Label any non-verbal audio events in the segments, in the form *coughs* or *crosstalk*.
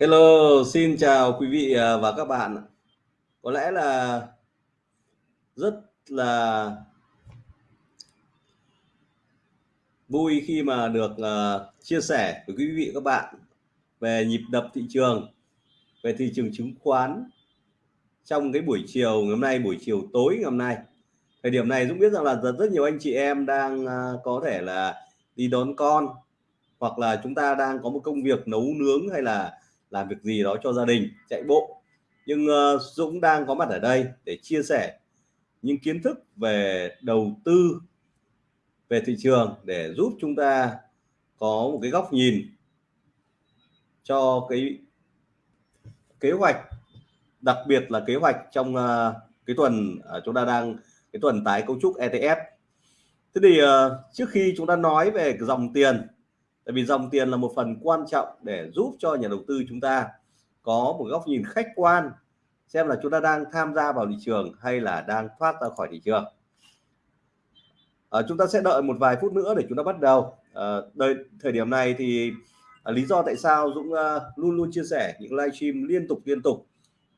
Hello, xin chào quý vị à, và các bạn. Có lẽ là rất là vui khi mà được uh, chia sẻ với quý vị và các bạn về nhịp đập thị trường, về thị trường chứng khoán trong cái buổi chiều ngày hôm nay, buổi chiều tối ngày hôm nay. Thời điểm này Dũng biết rằng là rất, rất nhiều anh chị em đang uh, có thể là đi đón con hoặc là chúng ta đang có một công việc nấu nướng hay là làm việc gì đó cho gia đình chạy bộ. Nhưng uh, Dũng đang có mặt ở đây để chia sẻ những kiến thức về đầu tư về thị trường để giúp chúng ta có một cái góc nhìn cho cái kế hoạch đặc biệt là kế hoạch trong uh, cái tuần uh, chúng ta đang cái tuần tái cấu trúc ETF thế thì uh, trước khi chúng ta nói về dòng tiền tại vì dòng tiền là một phần quan trọng để giúp cho nhà đầu tư chúng ta có một góc nhìn khách quan xem là chúng ta đang tham gia vào thị trường hay là đang thoát ra khỏi thị trường. À, chúng ta sẽ đợi một vài phút nữa để chúng ta bắt đầu. À, đây thời điểm này thì à, lý do tại sao Dũng à, luôn luôn chia sẻ những livestream liên tục liên tục.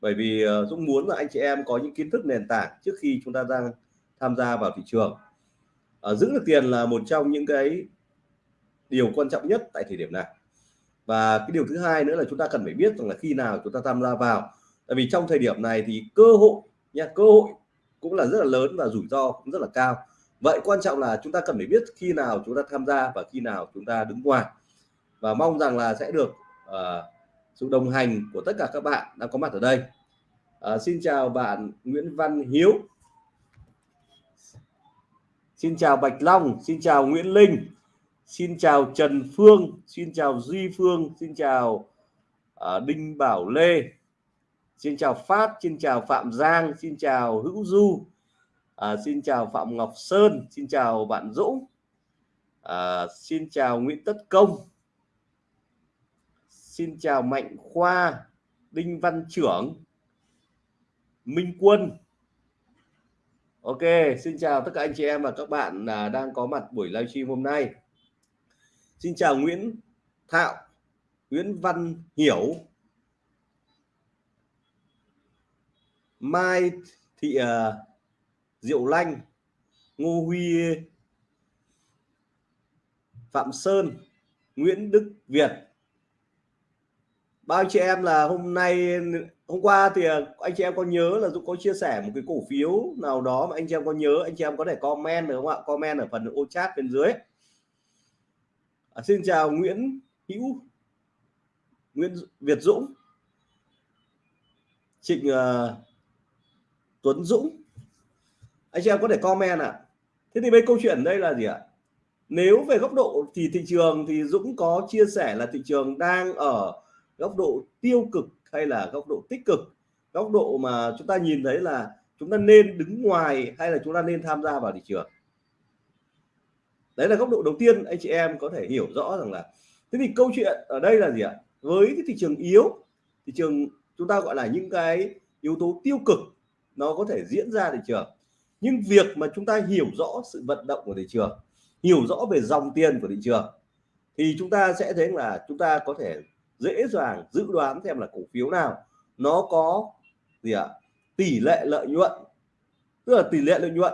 Bởi vì à, Dũng muốn là anh chị em có những kiến thức nền tảng trước khi chúng ta đang tham gia vào thị trường. À, giữ được tiền là một trong những cái điều quan trọng nhất tại thời điểm này. Và cái điều thứ hai nữa là chúng ta cần phải biết rằng là khi nào chúng ta tham gia vào. Tại vì trong thời điểm này thì cơ hội nha cơ hội cũng là rất là lớn và rủi ro cũng rất là cao. Vậy quan trọng là chúng ta cần phải biết khi nào chúng ta tham gia và khi nào chúng ta đứng ngoài. Và mong rằng là sẽ được uh, sự đồng hành của tất cả các bạn đang có mặt ở đây. Uh, xin chào bạn Nguyễn Văn Hiếu. Xin chào Bạch Long xin chào Nguyễn Linh. Xin chào Trần Phương, xin chào Duy Phương, xin chào uh, Đinh Bảo Lê, xin chào Phát, xin chào Phạm Giang, xin chào Hữu Du, uh, xin chào Phạm Ngọc Sơn, xin chào bạn Dũng, uh, xin chào Nguyễn Tất Công, xin chào Mạnh Khoa, Đinh Văn Trưởng, Minh Quân. Ok, xin chào tất cả anh chị em và các bạn đang có mặt buổi livestream hôm nay. Xin chào Nguyễn Thạo, Nguyễn Văn Hiểu, Mai Thị uh, Diệu Lanh, Ngô Huy Phạm Sơn, Nguyễn Đức Việt. Bao chị em là hôm nay hôm qua thì ờ, anh chị em có nhớ là Dũng có chia sẻ một cái cổ phiếu nào đó mà anh chị em có nhớ anh chị em có thể comment được không ạ? Comment ở phần ô chat bên dưới à, xin chào Nguyễn Hữu Nguyễn Việt Dũng. Trịnh uh, Tuấn Dũng. Anh chị em có thể comment ạ. À. thế thì bây câu chuyện đây là gì ạ? Nếu về góc độ thì thị trường thì Dũng có chia sẻ là thị trường đang ở góc độ tiêu cực hay là góc độ tích cực? Góc độ mà chúng ta nhìn thấy là chúng ta nên đứng ngoài hay là chúng ta nên tham gia vào thị trường? Đấy là góc độ đầu tiên anh chị em có thể hiểu rõ rằng là, thế thì câu chuyện ở đây là gì ạ? Với cái thị trường yếu, thị trường chúng ta gọi là những cái yếu tố tiêu cực, nó có thể diễn ra thị trường. Nhưng việc mà chúng ta hiểu rõ sự vận động của thị trường, hiểu rõ về dòng tiền của thị trường, thì chúng ta sẽ thấy là chúng ta có thể dễ dàng dự đoán xem là cổ phiếu nào nó có gì ạ? Tỷ lệ lợi nhuận, tức là tỷ lệ lợi nhuận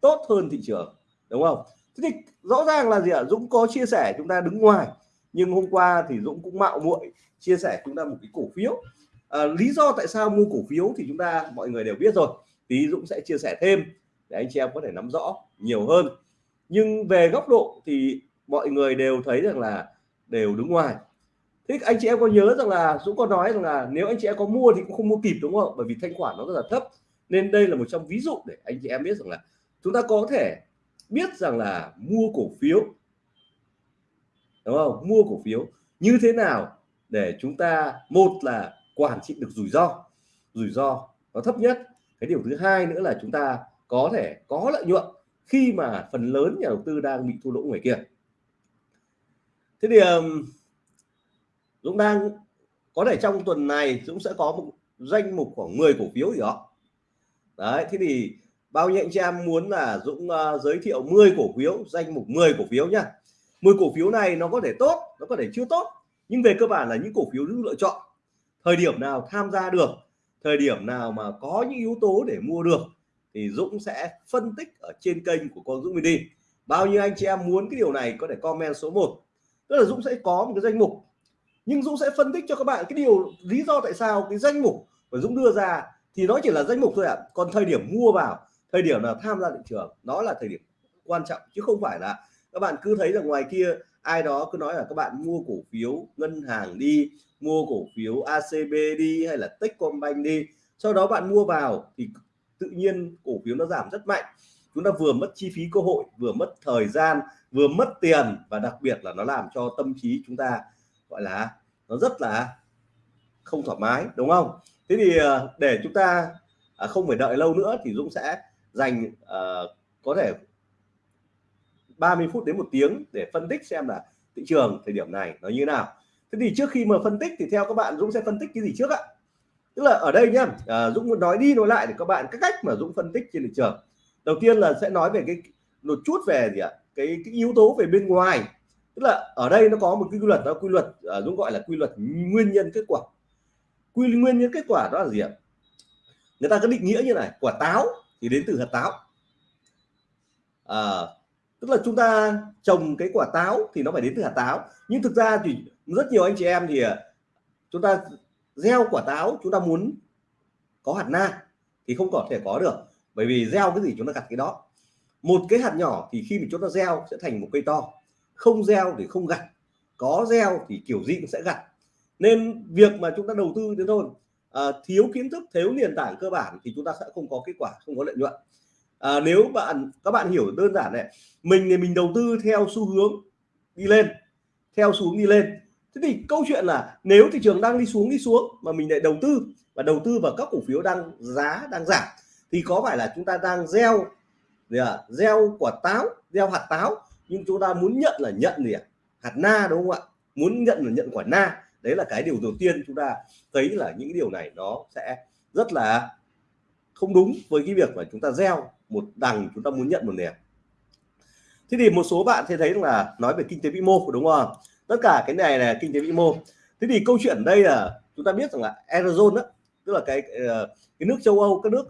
tốt hơn thị trường, đúng không? Thế thì rõ ràng là gì ạ? Dũng có chia sẻ chúng ta đứng ngoài. Nhưng hôm qua thì Dũng cũng mạo muội chia sẻ chúng ta một cái cổ phiếu. À, lý do tại sao mua cổ phiếu thì chúng ta mọi người đều biết rồi. Tí Dũng sẽ chia sẻ thêm để anh chị em có thể nắm rõ nhiều hơn. Nhưng về góc độ thì mọi người đều thấy rằng là đều đứng ngoài. Thế anh chị em có nhớ rằng là Dũng có nói rằng là nếu anh chị em có mua thì cũng không mua kịp đúng không bởi vì thanh khoản nó rất là thấp. Nên đây là một trong ví dụ để anh chị em biết rằng là chúng ta có thể biết rằng là mua cổ phiếu, đúng không? Mua cổ phiếu như thế nào để chúng ta, một là quản trị được rủi ro rủi ro nó thấp nhất. Cái điều thứ hai nữa là chúng ta có thể có lợi nhuận khi mà phần lớn nhà đầu tư đang bị thua lỗ ngoài kia. Thế thì Dũng đang có thể trong tuần này Dũng sẽ có một danh mục khoảng 10 cổ phiếu gì đó. Đấy, thế thì bao nhiêu anh chị em muốn là Dũng uh, giới thiệu 10 cổ phiếu danh mục 10 cổ phiếu nhá. 10 cổ phiếu này nó có thể tốt nó có thể chưa tốt nhưng về cơ bản là những cổ phiếu lựa chọn. Thời điểm nào tham gia được thời điểm nào mà có những yếu tố để mua được thì Dũng sẽ phân tích ở trên kênh của con Dũng Mini bao nhiêu anh chị em muốn cái điều này có thể comment số 1 tức là Dũng sẽ có một cái danh mục. Nhưng Dũng sẽ phân tích cho các bạn cái điều lý do tại sao cái danh mục mà Dũng đưa ra thì nó chỉ là danh mục thôi ạ. À. còn thời điểm mua vào thời điểm nào tham gia thị trường nó là thời điểm quan trọng, chứ không phải là các bạn cứ thấy là ngoài kia, ai đó cứ nói là các bạn mua cổ phiếu ngân hàng đi, mua cổ phiếu ACB đi hay là Techcombank đi. Sau đó bạn mua vào thì tự nhiên cổ phiếu nó giảm rất mạnh. Chúng ta vừa mất chi phí cơ hội, vừa mất thời gian, vừa mất tiền và đặc biệt là nó làm cho tâm trí chúng ta, gọi là, nó rất là không thoải mái, đúng không? Thế thì ờ, để chúng ta à, không phải đợi lâu nữa thì Dũng sẽ dành uh, có thể 30 phút đến một tiếng để phân tích xem là thị trường thời điểm này nó như nào. Thế thì trước khi mà phân tích thì theo các bạn Dũng sẽ phân tích cái gì trước ạ? Tức là ở đây nhá uh, Dũng muốn nói đi nói lại để các bạn các cách mà Dũng phân tích trên thị trường. Đầu tiên là sẽ nói về cái một chút về gì ạ? Cái, cái yếu tố về bên ngoài. Tức là ở đây nó có một cái quy luật đó quy luật uh, Dũng gọi là quy luật nguyên nhân kết quả. Quy nguyên nhân kết quả đó là gì ạ? Người ta có định nghĩa như này quả táo thì đến từ hạt táo. À, tức là chúng ta trồng cái quả táo thì nó phải đến từ hạt táo. Nhưng thực ra thì rất nhiều anh chị em thì à, chúng ta gieo quả táo chúng ta muốn có hạt na thì không có thể có được. Bởi vì gieo cái gì chúng ta gặt cái đó. Một cái hạt nhỏ thì khi mà chúng ta gieo sẽ thành một cây to. Không gieo thì không gặt. Có gieo thì kiểu gì cũng sẽ gặt. Nên việc mà chúng ta đầu tư đến thôi à, thiếu kiến thức thiếu nền tảng cơ bản thì chúng ta sẽ không có kết quả không có lợi nhuận. À, nếu bạn các bạn hiểu đơn giản này mình thì mình đầu tư theo xu hướng đi lên theo xuống đi lên. Thế thì câu chuyện là nếu thị trường đang đi xuống đi xuống mà mình lại đầu tư và đầu tư vào các cổ phiếu đang giá đang giảm thì có phải là chúng ta đang gieo gì à, gieo quả táo gieo hạt táo nhưng chúng ta muốn nhận là nhận gì à? hạt na đúng không ạ? Muốn nhận là nhận quả na đấy là cái điều đầu tiên chúng ta thấy là những điều này nó sẽ rất là không đúng với cái việc mà chúng ta gieo một đằng chúng ta muốn nhận một nẻo. Thế thì một số bạn sẽ thấy là nói về kinh tế vĩ mô đúng không? Tất cả cái này là kinh tế vĩ mô. Thế thì câu chuyện đây là chúng ta biết rằng là eurozone đó tức là cái ờ, cái nước châu Âu các nước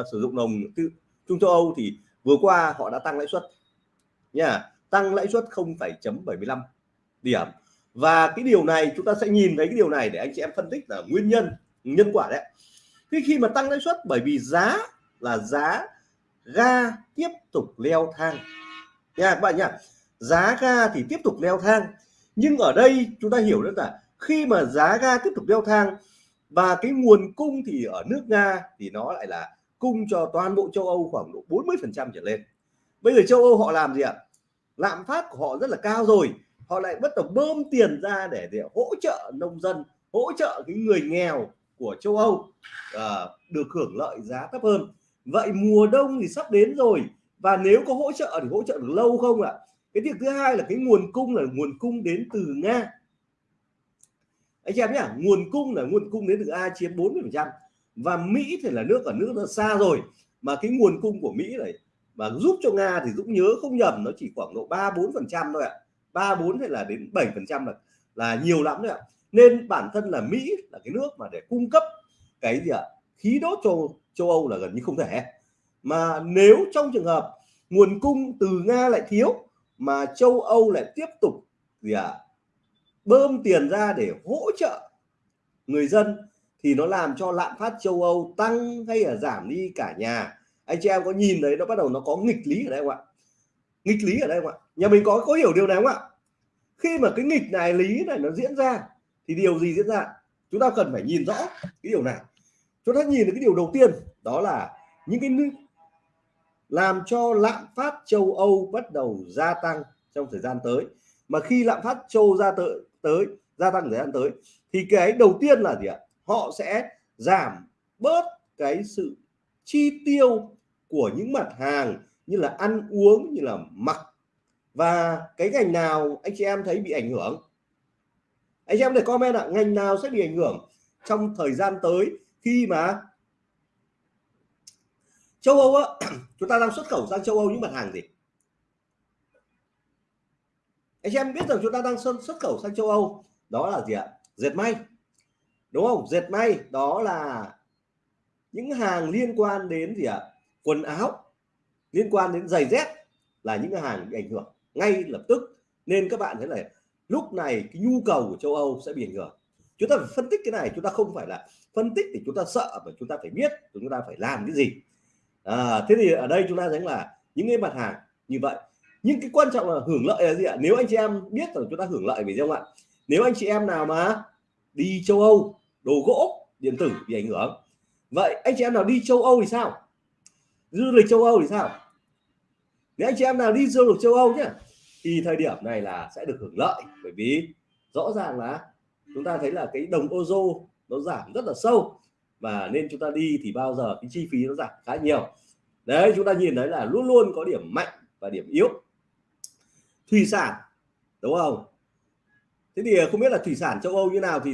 uh, sử dụng đồng tư trung châu Âu thì vừa qua họ đã tăng lãi suất nha. Tăng lãi suất 0,75 điểm và cái điều này chúng ta sẽ nhìn thấy cái điều này để anh chị em phân tích là nguyên nhân nhân quả đấy. Khi khi mà tăng lãi suất, bởi vì giá là giá ga tiếp tục leo thang. Nha, các bạn nhá, giá ga thì tiếp tục leo thang. Nhưng ở đây chúng ta hiểu rất là khi mà giá ga tiếp tục leo thang và cái nguồn cung thì ở nước Nga thì nó lại là cung cho toàn bộ châu Âu khoảng độ 40 phần trăm trở lên. Bây giờ châu Âu họ làm gì ạ? Lạm phát của họ rất là cao rồi họ lại bắt đầu bơm tiền ra để, để hỗ trợ nông dân hỗ trợ cái người nghèo của châu Âu à, được hưởng lợi giá thấp hơn. Vậy mùa đông thì sắp đến rồi và nếu có hỗ trợ thì hỗ trợ được lâu không ạ? Cái việc thứ hai là cái nguồn cung là nguồn cung đến từ Nga. Anh em nhá nguồn cung là nguồn cung đến từ A chiếm 40 phần trăm. Và Mỹ thì là nước ở nước nó xa rồi. Mà cái nguồn cung của Mỹ này mà giúp cho Nga thì Dũng nhớ không nhầm nó chỉ khoảng độ 3 4 phần trăm thôi ạ. 3 4 hay là đến 7 phần trăm là là nhiều lắm đấy ạ. Nên bản thân là Mỹ là cái nước mà để cung cấp cái gì ạ? Khí đốt cho châu Âu là gần như không thể. Mà nếu trong trường hợp nguồn cung từ Nga lại thiếu mà châu Âu lại tiếp tục gì ạ? Bơm tiền ra để hỗ trợ người dân thì nó làm cho lạm phát châu Âu tăng hay là giảm đi cả nhà. Anh chị em có nhìn thấy nó bắt đầu nó có nghịch lý ở đây không ạ? Nghịch lý ở đây không ạ? Nhà mình có có hiểu điều này không ạ? Khi mà cái nghịch này, lý này nó diễn ra, thì điều gì diễn ra? Chúng ta cần phải nhìn rõ cái điều này. Chúng ta nhìn được cái điều đầu tiên, đó là những cái nước làm cho lạm phát châu Âu bắt đầu gia tăng trong thời gian tới. Mà khi lạm phát châu ra tới tới, gia tăng thời gian tới, thì cái đầu tiên là gì ạ? Họ sẽ giảm bớt cái sự chi tiêu của những mặt hàng như là ăn uống, như là mặc và cái ngành nào anh chị em thấy bị ảnh hưởng? Anh chị em để comment ạ, ngành nào sẽ bị ảnh hưởng trong thời gian tới khi mà châu Âu á, *clears throat* chúng ta đang xuất khẩu sang châu Âu những mặt hàng gì? Anh chị em biết rằng chúng ta đang xuất khẩu sang châu Âu, đó là gì ạ? Dệt may, đúng không? Dệt may, đó là những hàng liên quan đến gì ạ? À? quần áo, liên quan đến giày dép là những hàng bị ảnh hưởng ngay lập tức. Nên các bạn thấy là lúc này cái nhu cầu của châu Âu sẽ bị ảnh hưởng. Chúng ta phải phân tích cái này chúng ta không phải là phân tích thì chúng ta sợ mà chúng ta phải biết chúng ta phải làm cái gì. À, thế thì ở đây chúng ta thấy là những cái mặt hàng như vậy. Nhưng cái quan trọng là hưởng lợi là gì ạ? Nếu anh chị em biết rằng chúng ta hưởng lợi vì không ạ? Nếu anh chị em nào mà đi châu Âu đồ gỗ điện tử bị ảnh hưởng. Vậy anh chị em nào đi châu Âu thì sao? Du lịch châu Âu thì sao? Nếu anh chị em nào đi du lịch châu Âu nhé thì thời điểm này là sẽ được hưởng lợi, bởi vì rõ ràng là chúng ta thấy là cái đồng ozo nó giảm rất là sâu, và nên chúng ta đi thì bao giờ cái chi phí nó giảm khá nhiều. Đấy, chúng ta nhìn thấy là luôn luôn có điểm mạnh và điểm yếu. Thủy sản, đúng không? Thế thì không biết là thủy sản châu Âu như nào thì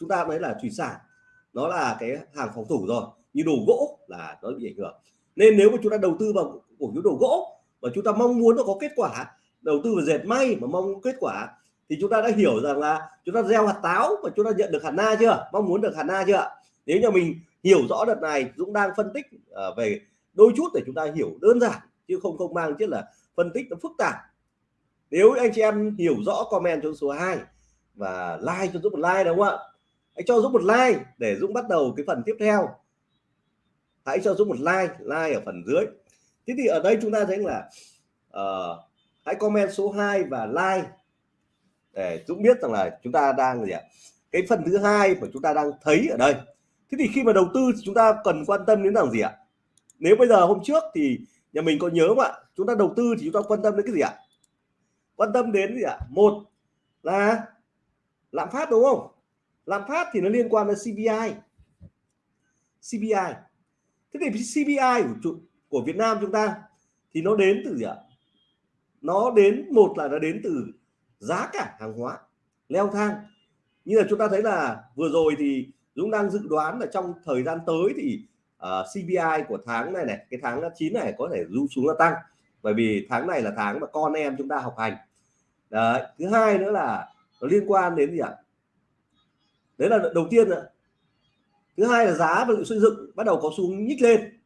chúng ta thấy là thủy sản, nó là cái hàng phòng thủ rồi, như đồ gỗ là nó bị ảnh hưởng. Nên nếu mà chúng ta đầu tư vào cổ phiếu đồ gỗ và chúng ta mong muốn nó có kết quả, đầu tư vào dệt may mà mong kết quả, thì chúng ta đã hiểu rằng là chúng ta gieo hạt táo và chúng ta nhận được hạt na chưa? Mong muốn được hạt na chưa? Nếu như mình hiểu rõ đợt này, Dũng đang phân tích à, về đôi chút để chúng ta hiểu đơn giản, chứ không không mang chứ là phân tích nó phức tạp. Nếu anh chị em hiểu rõ comment cho số 2 và like cho Dũng một like, đúng không ạ? Hãy cho Dũng một like để Dũng bắt đầu cái phần tiếp theo. Hãy cho Dũng một like like ở phần dưới thế thì ở đây chúng ta thấy là uh, hãy comment số 2 và like để Dũng biết rằng là chúng ta đang gì ạ? Cái phần thứ hai mà chúng ta đang thấy ở đây. Thế thì khi mà đầu tư thì chúng ta cần quan tâm đến rằng gì ạ? Nếu bây giờ hôm trước thì nhà mình có nhớ không ạ? Chúng ta đầu tư thì chúng ta quan tâm đến cái gì ạ? Quan tâm đến gì ạ? Một là lạm phát đúng không? Lạm phát thì nó liên quan đến CPI CPI thế thì CPI của của Việt Nam chúng ta thì nó đến từ gì ạ? Nó đến một là nó đến từ giá cả hàng hóa leo thang. Như là chúng ta thấy là vừa rồi thì Dũng đang dự đoán là trong thời gian tới thì à, uh, CPI của tháng này này cái tháng 9 này có thể du xuống là tăng. Bởi vì tháng này là tháng mà con em chúng ta học hành. Đấy thứ hai nữa là nó liên quan đến gì ạ? Đấy là đầu tiên nữa thứ hai là giá vật liệu xây dựng bắt đầu có xu nhích lên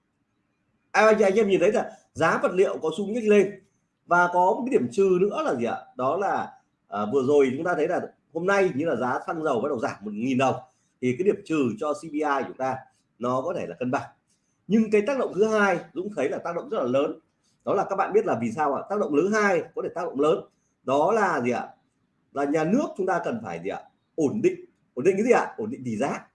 à, anh, anh em nhìn thấy là giá vật liệu có xu nhích lên. Và có một cái điểm trừ nữa là gì ạ? Đó là à, vừa rồi chúng ta thấy là hôm nay như là giá xăng dầu bắt đầu giảm một nghìn đồng. Thì cái điểm trừ cho CPI chúng ta nó có thể là cân bằng. Nhưng cái tác động thứ hai Dũng thấy là tác động rất là lớn. Đó là các bạn biết là vì sao ạ? Tác động thứ hai có thể tác động lớn. Đó là gì ạ? Là nhà nước chúng ta cần phải gì ạ? Ổn định. Ổn định cái gì ạ? Ổn định tỷ giá.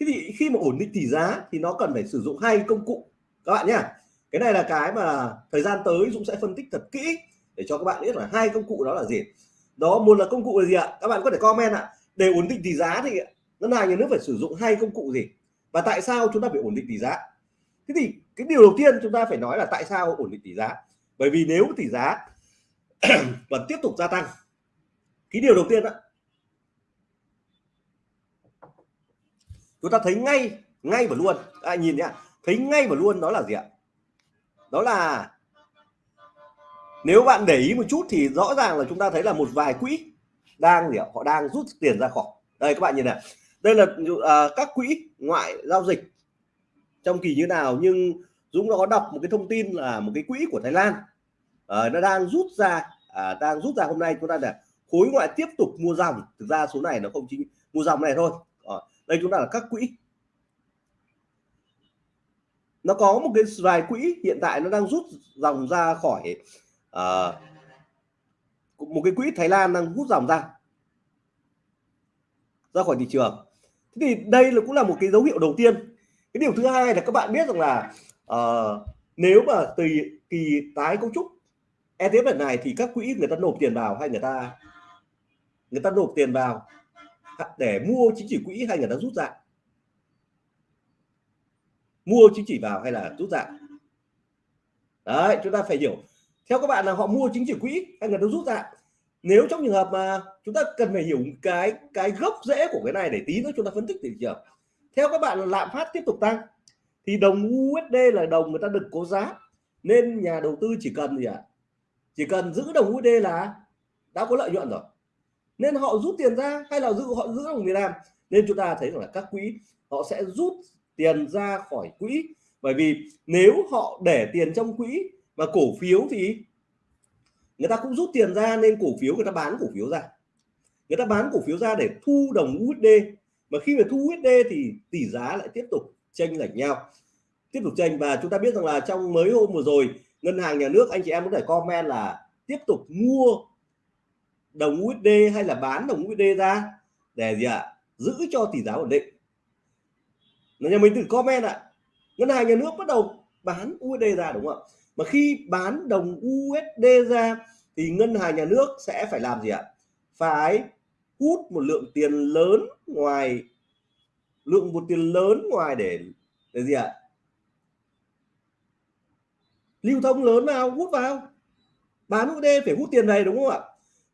Thế thì khi mà ổn định tỷ giá thì nó cần phải sử dụng hai công cụ các bạn nhé cái này là cái mà thời gian tới Dũng sẽ phân tích thật kỹ để cho các bạn biết là hai công cụ đó là gì. Đó một là công cụ là gì ạ? Các bạn có thể comment ạ. Để ổn định tỷ giá thì ngân hàng nhà nước phải sử dụng hai công cụ gì? Và tại sao chúng ta phải ổn định tỷ giá? Thế thì cái điều đầu tiên chúng ta phải nói là tại sao ổn định tỷ giá? Bởi vì nếu tỷ giá *clears throat* vẫn tiếp tục gia tăng cái điều đầu tiên đó chúng ta thấy ngay ngay và luôn. À, nhìn nhá thấy ngay và luôn đó là gì ạ? Đó là nếu bạn để ý một chút thì rõ ràng là chúng ta thấy là một vài quỹ đang gì ạ? Họ đang rút tiền ra khỏi. Đây các bạn nhìn này. Đây là uh, các quỹ ngoại giao dịch trong kỳ như nào nhưng Dũng nó có đọc một cái thông tin là một cái quỹ của Thái Lan. Uh, nó đang rút ra uh, đang rút ra hôm nay. Chúng ta là khối ngoại tiếp tục mua dòng. Thực ra số này nó không chính mua dòng này thôi. Uh, đây chúng ta là các quỹ nó có một cái vài quỹ hiện tại nó đang rút dòng ra khỏi uh, một cái quỹ Thái Lan đang rút dòng ra. Ra khỏi thị trường. Thế thì đây là cũng là một cái dấu hiệu đầu tiên. Cái điều thứ hai là các bạn biết rằng là uh, nếu mà từ kỳ tái cấu trúc ETF lần này thì các quỹ người ta nộp tiền vào hay người ta người ta nộp tiền vào để mua chính chỉ quỹ hay người ta rút ra mua chính chỉ vào hay là rút ra? Đấy, chúng ta phải hiểu. Theo các bạn là họ mua chính chỉ quỹ hay là nó rút ra. Nếu trong trường hợp mà chúng ta cần phải hiểu cái cái gốc rễ của cái này để tí nữa chúng ta phân tích thị trường theo các bạn là lạm phát tiếp tục tăng, thì đồng USD là đồng người ta được cố giá, nên nhà đầu tư chỉ cần gì ạ? À? chỉ cần giữ đồng USD là đã có lợi nhuận rồi. Nên họ rút tiền ra hay là giữ, họ giữ đồng Việt Nam nên chúng ta thấy rằng là các quỹ họ sẽ rút tiền ra khỏi quỹ. Bởi vì nếu họ để tiền trong quỹ và cổ phiếu thì người ta cũng rút tiền ra nên cổ phiếu người ta bán cổ phiếu ra. Người ta bán cổ phiếu ra để thu đồng USD mà khi mà thu USD thì tỷ giá lại tiếp tục chênh lệch nhau. Tiếp tục chênh và chúng ta biết rằng là trong mấy hôm vừa rồi, ngân hàng nhà nước, anh chị em có thể comment là tiếp tục mua đồng USD hay là bán đồng USD ra để gì ạ? À? giữ cho tỷ giá ổn định nhà mình tự comment ạ. À. ngân hàng nhà nước bắt đầu bán USD ra đúng không ạ? Mà khi bán đồng USD ra thì ngân hàng nhà nước sẽ phải làm gì ạ? Phải hút một lượng tiền lớn ngoài, lượng một tiền lớn ngoài để để gì ạ? Lưu thông lớn vào, hút vào. Bán USD phải hút tiền này đúng không ạ?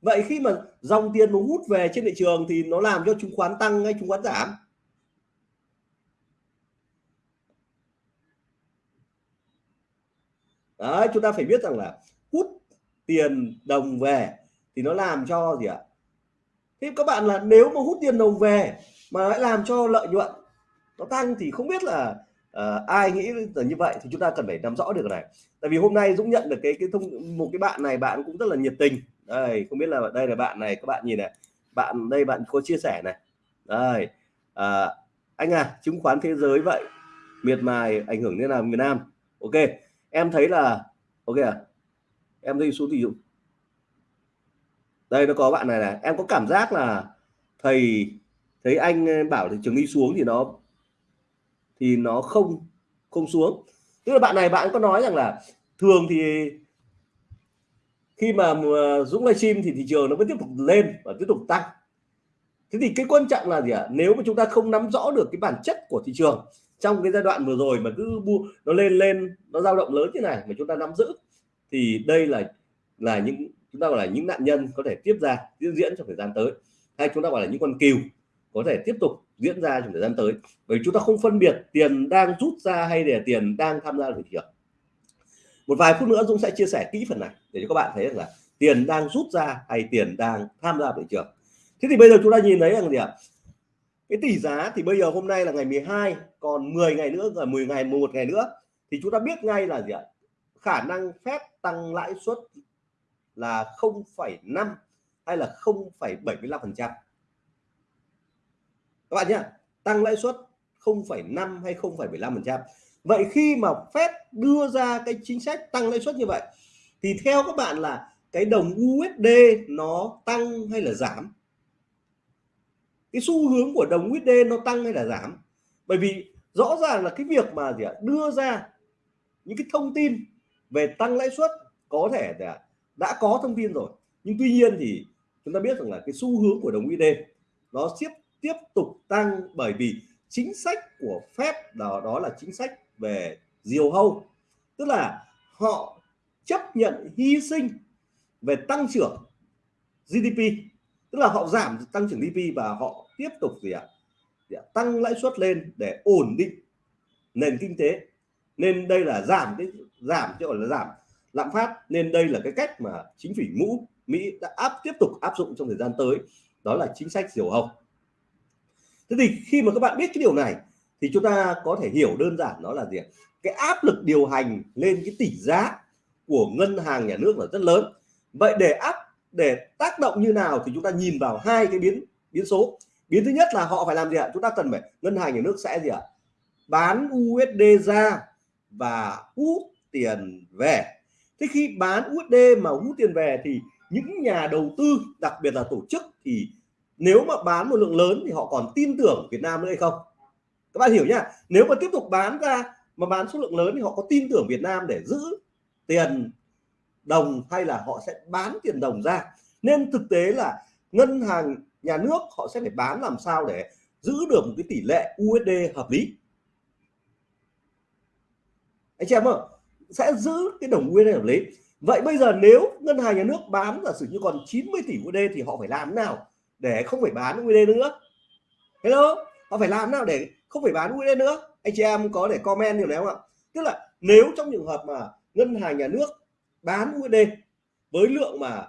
Vậy khi mà dòng tiền mà hút về trên thị trường thì nó làm cho chứng khoán tăng hay chứng khoán giảm? Đấy chúng ta phải biết rằng là hút tiền đồng về thì nó làm cho gì ạ? Thế các bạn là nếu mà hút tiền đồng về mà lại làm cho lợi nhuận nó tăng thì không biết là uh, ai nghĩ là như vậy thì chúng ta cần phải nắm rõ được này. Tại vì hôm nay Dũng nhận được cái cái thông một cái bạn này bạn cũng rất là nhiệt tình. Đây không biết là đây là bạn này các bạn nhìn này bạn đây bạn có chia sẻ này. Đây à, anh à chứng khoán thế giới vậy miệt mài ảnh hưởng thế nào Việt Nam? Ok em thấy là, ok à em thấy số tỷ dụng. Đây, nó có bạn này này, em có cảm giác là thầy, thấy anh ờ, bảo thị trường đi xuống thì nó thì nó không không xuống. Tức là bạn này bạn có nói rằng là thường thì khi mà ờ, Dũng livestream thì thị trường nó vẫn tiếp tục lên và tiếp tục tăng. Thế thì cái quan trọng là gì ạ? Nếu mà chúng ta không nắm rõ được cái bản chất của thị trường trong cái giai đoạn vừa rồi mà cứ bu, nó lên lên, nó dao động lớn như này mà chúng ta nắm giữ, thì đây là là những, chúng ta gọi là những nạn nhân có thể tiếp ra diễn diễn trong thời gian tới. Hay chúng ta gọi là những con cừu có thể tiếp tục diễn ra trong thời gian tới. Bởi chúng ta không phân biệt tiền đang rút ra hay là tiền đang tham gia thị trường. Một vài phút nữa Dũng sẽ chia sẻ kỹ phần này để cho các bạn thấy rằng là tiền đang rút ra hay tiền đang tham gia thị trường. Thế thì bây giờ chúng ta nhìn thấy rằng gì ạ? Cái tỷ giá thì bây giờ hôm nay là ngày 12 còn 10 ngày nữa à, rồi 10 ngày một ngày nữa thì chúng ta biết ngay là gì ạ? Khả năng phép tăng lãi suất là 0,5 hay là 0,75 phần trăm. Các bạn nhé tăng lãi suất 0,5 hay 0,75 phần trăm. Vậy khi mà phép đưa ra cái chính sách tăng lãi suất như vậy thì theo các bạn là cái đồng USD nó tăng hay là giảm? Cái xu hướng của đồng USD nó tăng hay là giảm? Bởi vì rõ ràng là cái việc mà gì ạ, đưa ra những cái thông tin về tăng lãi suất có thể là đã có thông tin rồi. Nhưng tuy nhiên thì chúng ta biết rằng là cái xu hướng của đồng USD nó tiếp tiếp tục tăng bởi vì chính sách của Fed đó đó là chính sách về diều hâu. Tức là họ chấp nhận hy sinh về tăng trưởng GDP tức là họ giảm tăng trưởng GDP và họ tiếp tục gì ạ? À? tăng lãi suất lên để ổn định nền kinh tế. Nên đây là giảm cái, giảm chứ gọi là giảm lạm phát. Nên đây là cái cách mà chính phủ mũ Mỹ đã áp, tiếp tục áp dụng trong thời gian tới. Đó là chính sách diều hâu. Thế thì khi mà các bạn biết cái điều này thì chúng ta có thể hiểu đơn giản đó là gì cái áp lực điều hành lên cái tỷ giá của ngân hàng nhà nước là rất lớn. Vậy để áp để tác động như nào thì chúng ta nhìn vào hai cái biến biến số. Biến thứ nhất là họ phải làm gì ạ? Chúng ta cần phải, ngân hàng nhà nước sẽ gì ạ? Bán USD ra và hút tiền về. Thế khi bán USD mà hút tiền về thì những nhà đầu tư, đặc biệt là tổ chức thì nếu mà bán một lượng lớn thì họ còn tin tưởng Việt Nam nữa hay không? Các bạn hiểu nhá. Nếu mà tiếp tục bán ra mà bán số lượng lớn thì họ có tin tưởng Việt Nam để giữ tiền đồng hay là họ sẽ bán tiền đồng ra. Nên thực tế là ngân hàng nhà nước họ sẽ phải bán làm sao để giữ được một cái tỷ lệ USD hợp lý. Anh chị em ạ, sẽ giữ cái đồng USD hợp lý. Vậy bây giờ nếu ngân hàng nhà nước bán giả sử như còn 90 tỷ USD thì họ phải làm nào để không phải bán USD nữa? Hello, họ phải làm nào để không phải bán USD nữa? Anh chị em có để comment điều này không ạ? Tức là nếu trong trường hợp mà ngân hàng nhà nước bán USD với lượng mà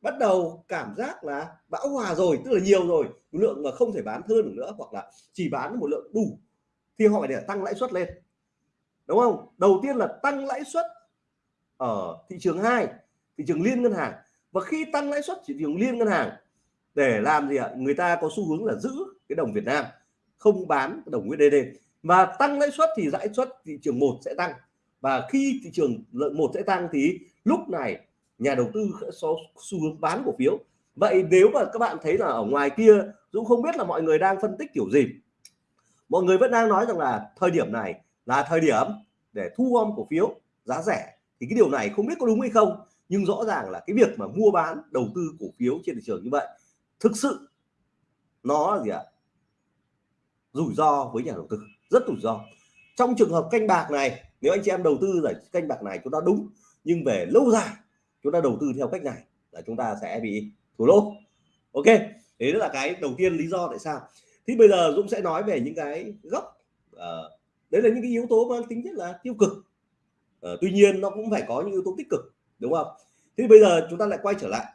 bắt đầu cảm giác là bão hòa rồi, tức là nhiều rồi, lượng mà không thể bán hơn được nữa, hoặc là chỉ bán một lượng đủ, thì họ phải để tăng lãi suất lên. Đúng không? Đầu tiên là tăng lãi suất ở thị trường hai, thị trường liên ngân hàng. Và khi tăng lãi suất, thị trường liên ngân hàng, để làm gì ạ? Người ta có xu hướng là giữ cái đồng Việt Nam, không bán đồng USD và tăng lãi suất thì lãi suất thị trường một sẽ tăng và khi thị trường lượng một sẽ tăng thì lúc này nhà đầu tư có xu hướng bán cổ phiếu. Vậy nếu mà các bạn thấy là ở ngoài kia Dũng không biết là mọi người đang phân tích kiểu gì, mọi người vẫn đang nói rằng là thời điểm này là thời điểm để thu gom cổ phiếu giá rẻ, thì cái điều này không biết có đúng hay không, nhưng rõ ràng là cái việc mà mua bán, đầu tư cổ phiếu trên thị trường như vậy, thực sự nó là gì ạ? Rủi ro với nhà đầu tư, rất rủi ro. Trong trường hợp canh bạc này nếu anh chị em đầu tư giải canh bạc này chúng ta đúng nhưng về lâu dài chúng ta đầu tư theo cách này là chúng ta sẽ bị thua lỗ. Ok đấy là cái đầu tiên lý do tại sao. Thì bây giờ Dũng sẽ nói về những cái gốc uh, ờ, đấy là những cái yếu tố mang tính chất là tiêu cực. Uh, tuy nhiên nó cũng phải có những yếu tố tích cực đúng không? Thì bây giờ chúng ta lại quay trở lại.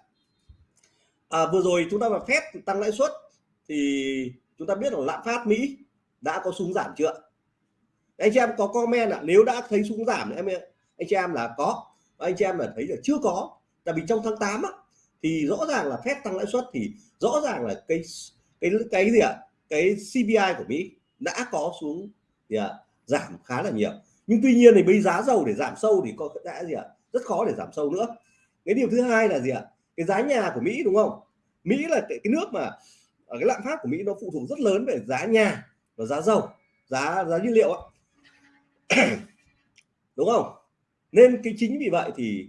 À, vừa rồi chúng ta mà phép tăng lãi suất thì chúng ta biết là lạm phát Mỹ đã có xuống giảm chưa? Anh chị em có comment ạ. À, nếu đã thấy xuống giảm em anh chị em là có. Anh chị em là thấy là chưa có. Tại vì trong tháng 8 á, thì rõ ràng là phép tăng lãi suất thì rõ ràng là cái cái cái gì ạ? À? cái CPI của Mỹ đã có xuống thì à, giảm khá là nhiều. Nhưng tuy nhiên thì bây giá dầu để giảm sâu thì có đã gì ạ? À? rất khó để giảm sâu nữa. Cái điều thứ hai là gì ạ? À? cái giá nhà của Mỹ đúng không? Mỹ là cái, cái nước mà cái lạm phát của Mỹ nó phụ thuộc rất lớn về giá nhà và giá dầu giá giá nhiên liệu ạ. *coughs* đúng không nên cái chính vì vậy thì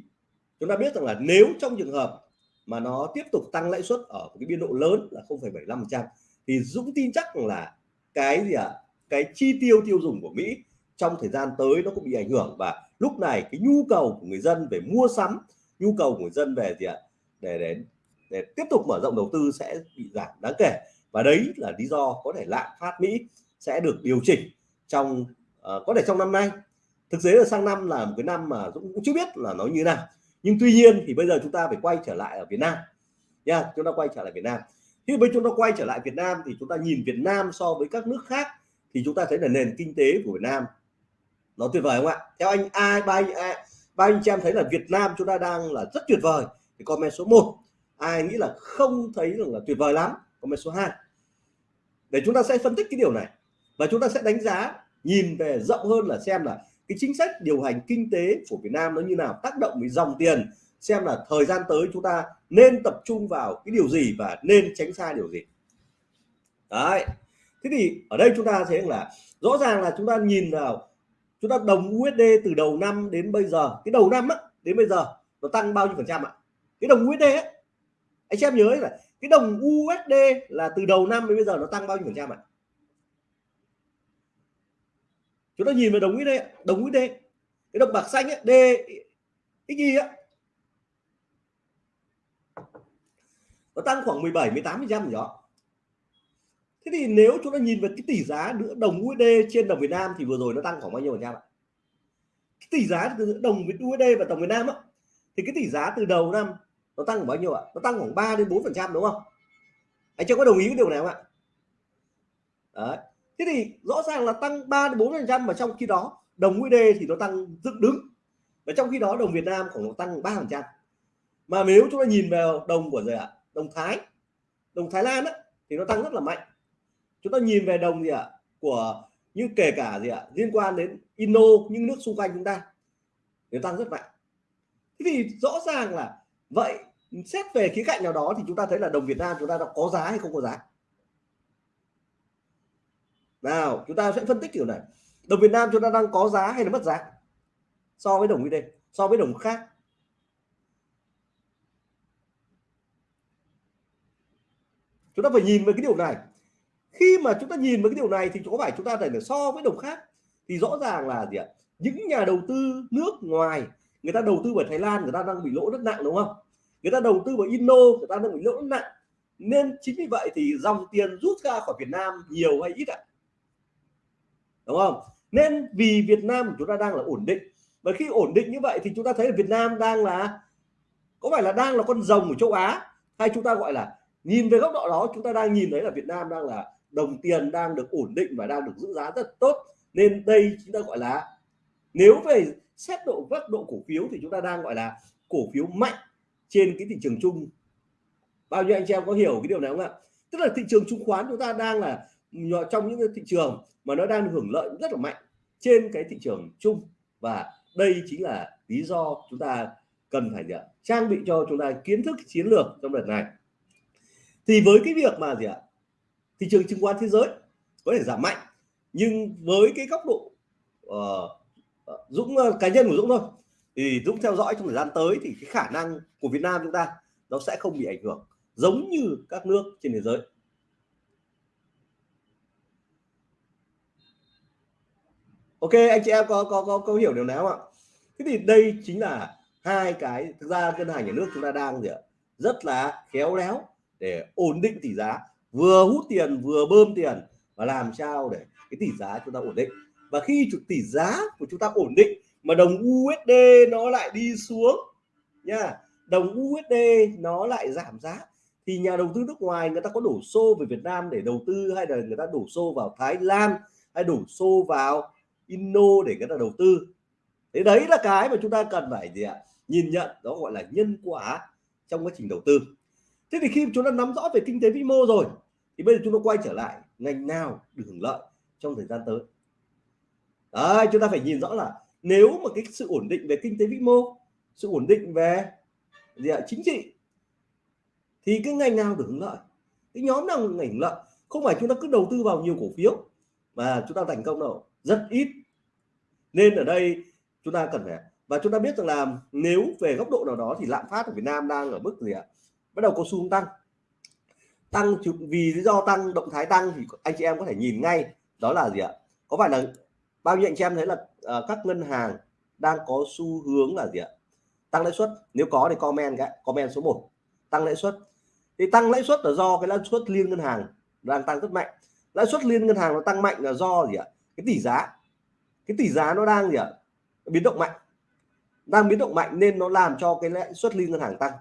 chúng ta biết rằng là nếu trong trường hợp mà nó tiếp tục tăng lãi suất ở cái biên độ lớn là 0,75% thì Dũng tin chắc là cái gì ạ à? cái chi tiêu tiêu dùng của Mỹ trong thời gian tới nó cũng bị ảnh hưởng và lúc này cái nhu cầu của người dân về mua sắm nhu cầu của người dân về gì ạ à? để để để tiếp tục mở rộng đầu tư sẽ bị giảm đáng kể và đấy là lý do có thể lạm phát Mỹ sẽ được điều chỉnh trong Ờ, có thể trong năm nay. Thực tế là sang năm là một cái năm mà Dũng cũng chưa biết là nó như nào. Nhưng tuy nhiên thì bây giờ chúng ta phải quay trở lại ở Việt Nam. Nha, chúng ta quay trở lại Việt Nam. Khi bây chúng ta quay trở lại Việt Nam thì chúng ta nhìn Việt Nam so với các nước khác thì chúng ta thấy là nền kinh tế của Việt Nam nó tuyệt vời không ạ? Theo anh ai, ba anh à, ba anh chị em thấy là Việt Nam chúng ta đang là rất tuyệt vời. Thì comment số 1 ai nghĩ là không thấy rằng là tuyệt vời lắm? Comment số 2 để chúng ta sẽ phân tích cái điều này. Và chúng ta sẽ đánh giá nhìn về rộng hơn là xem là cái chính sách điều hành kinh tế của Việt Nam nó như nào tác động với dòng tiền xem là thời gian tới chúng ta nên tập trung vào cái điều gì và nên tránh xa điều gì. Đấy. Thế thì ở đây chúng ta thấy là rõ ràng là chúng ta nhìn vào chúng ta đồng USD từ đầu năm đến bây giờ cái đầu năm á, đến bây giờ nó tăng bao nhiêu phần trăm ạ? Cái đồng USD ấy, anh xem nhớ là cái đồng USD là từ đầu năm đến bây giờ nó tăng bao nhiêu phần trăm ạ? Chúng ta nhìn vào đồng USD đồng USD cái đồng bạc xanh ấy, D XY á. Nó tăng khoảng 17 18 phần trăm gì đó. Thế thì nếu chúng ta nhìn về cái tỷ giá giữa đồng USD trên đồng Việt Nam thì vừa rồi nó tăng khoảng bao nhiêu phần trăm ạ? Cái tỷ giá từ đồng USD và đồng Việt Nam á thì cái tỷ giá từ đầu năm nó tăng khoảng bao nhiêu ạ? Nó tăng khoảng 3 đến 4 phần trăm đúng không? Anh chưa có đồng ý với điều này không ạ? Đấy thế thì rõ ràng là tăng 3 đến 4 phần trăm mà trong khi đó đồng USD thì nó tăng dựng đứng. Và trong khi đó đồng Việt Nam khoảng tăng 3 phần trăm. Mà nếu chúng ta nhìn vào đồng của gì ạ? Đồng Thái. Đồng Thái Lan á, thì nó tăng rất là mạnh. Chúng ta nhìn về đồng gì ạ? Của như kể cả gì ạ? Liên quan đến Indo những nước xung quanh chúng ta nó tăng rất mạnh. Thế thì rõ ràng là vậy xét về khía cạnh nào đó thì chúng ta thấy là đồng Việt Nam chúng ta đã có giá hay không có giá? Nào, chúng ta sẽ phân tích kiểu này. Đồng Việt Nam chúng ta đang có giá hay là mất giá? So với đồng USD, so với đồng khác. Chúng ta phải nhìn về cái điều này. Khi mà chúng ta nhìn vào cái điều này thì có phải chúng ta phải so với đồng khác? Thì rõ ràng là gì ạ? Những nhà đầu tư nước ngoài, người ta đầu tư vào Thái Lan, người ta đang bị lỗ rất nặng, đúng không? Người ta đầu tư vào Indo người ta đang bị lỗ rất nặng. Nên chính vì vậy thì dòng tiền rút ra khỏi Việt Nam nhiều hay ít ạ? Đúng không? Nên vì Việt Nam của chúng ta đang là ổn định. Và khi ổn định như vậy thì chúng ta thấy là Việt Nam đang là, có phải là đang là con rồng của châu Á? Hay chúng ta gọi là, nhìn về góc độ đó, chúng ta đang nhìn thấy là Việt Nam đang là đồng tiền đang được ổn định và đang được giữ giá rất tốt. Nên đây chúng ta gọi là, nếu về xét độ góc độ cổ phiếu thì chúng ta đang gọi là cổ phiếu mạnh trên cái thị trường chung. Bao nhiêu anh chị em có hiểu cái điều này không ạ? Tức là thị trường chứng khoán chúng ta đang là trong những cái thị trường mà nó đang hưởng lợi rất là mạnh trên cái thị trường chung. Và đây chính là lý do chúng ta cần phải gì ạ? trang bị cho chúng ta kiến thức chiến lược trong đợt này. Thì với cái việc mà gì ạ? Thị trường chứng khoán thế giới có thể giảm mạnh nhưng với cái góc độ uh, Dũng uh, cá nhân của Dũng thôi thì Dũng theo dõi trong thời gian tới thì cái khả năng của Việt Nam chúng ta nó sẽ không bị ảnh hưởng giống như các nước trên thế giới. Ok anh chị em có có có, có hiểu điều nào không ạ? Thế thì đây chính là hai cái thực ra ngân hàng nhà nước chúng ta đang gì ạ? Rất là khéo léo để ổn định tỷ giá. Vừa hút tiền vừa bơm tiền và làm sao để cái tỷ giá chúng ta ổn định. Và khi tỷ giá của chúng ta ổn định mà đồng USD nó lại đi xuống nha đồng USD nó lại giảm giá thì nhà đầu tư nước ngoài người ta có đổ xô về Việt Nam để đầu tư hay là người ta đổ xô vào Thái Lan hay đổ xô vào inno để người ta đầu tư. Thế đấy là cái mà chúng ta cần phải gì ạ? Nhìn nhận, đó gọi là nhân quả trong quá trình đầu tư. Thế thì khi chúng ta nắm rõ về kinh tế vĩ mô rồi, thì bây giờ chúng ta quay trở lại ngành nào được hưởng lợi trong thời gian tới? Đấy, chúng ta phải nhìn rõ là nếu mà cái sự ổn định về kinh tế vĩ mô, sự ổn định về gì ạ? Chính trị, thì cái ngành nào được hưởng lợi? Cái nhóm nào ngành hưởng lợi? Không phải chúng ta cứ đầu tư vào nhiều cổ phiếu mà chúng ta thành công đâu. Rất ít nên ở đây chúng ta cần phải và chúng ta biết rằng là nếu về góc độ nào đó thì lạm phát ở Việt Nam đang ở mức gì ạ? Bắt đầu có xu hướng tăng. Tăng vì lý do tăng động thái tăng thì anh chị em có thể nhìn ngay đó là gì ạ? Có phải là bao nhiêu anh chị em thấy là uh, các ngân hàng đang có xu hướng là gì ạ? Tăng lãi suất. Nếu có thì comment cái comment số 1 tăng lãi suất. Thì tăng lãi suất là do cái lãi suất liên ngân hàng đang tăng rất mạnh. Lãi suất liên ngân hàng nó tăng mạnh là do gì ạ? Cái tỷ giá cái tỷ giá nó đang gì ạ? Biến động mạnh. Đang biến động mạnh nên nó làm cho cái lãi suất liên ngân hàng tăng.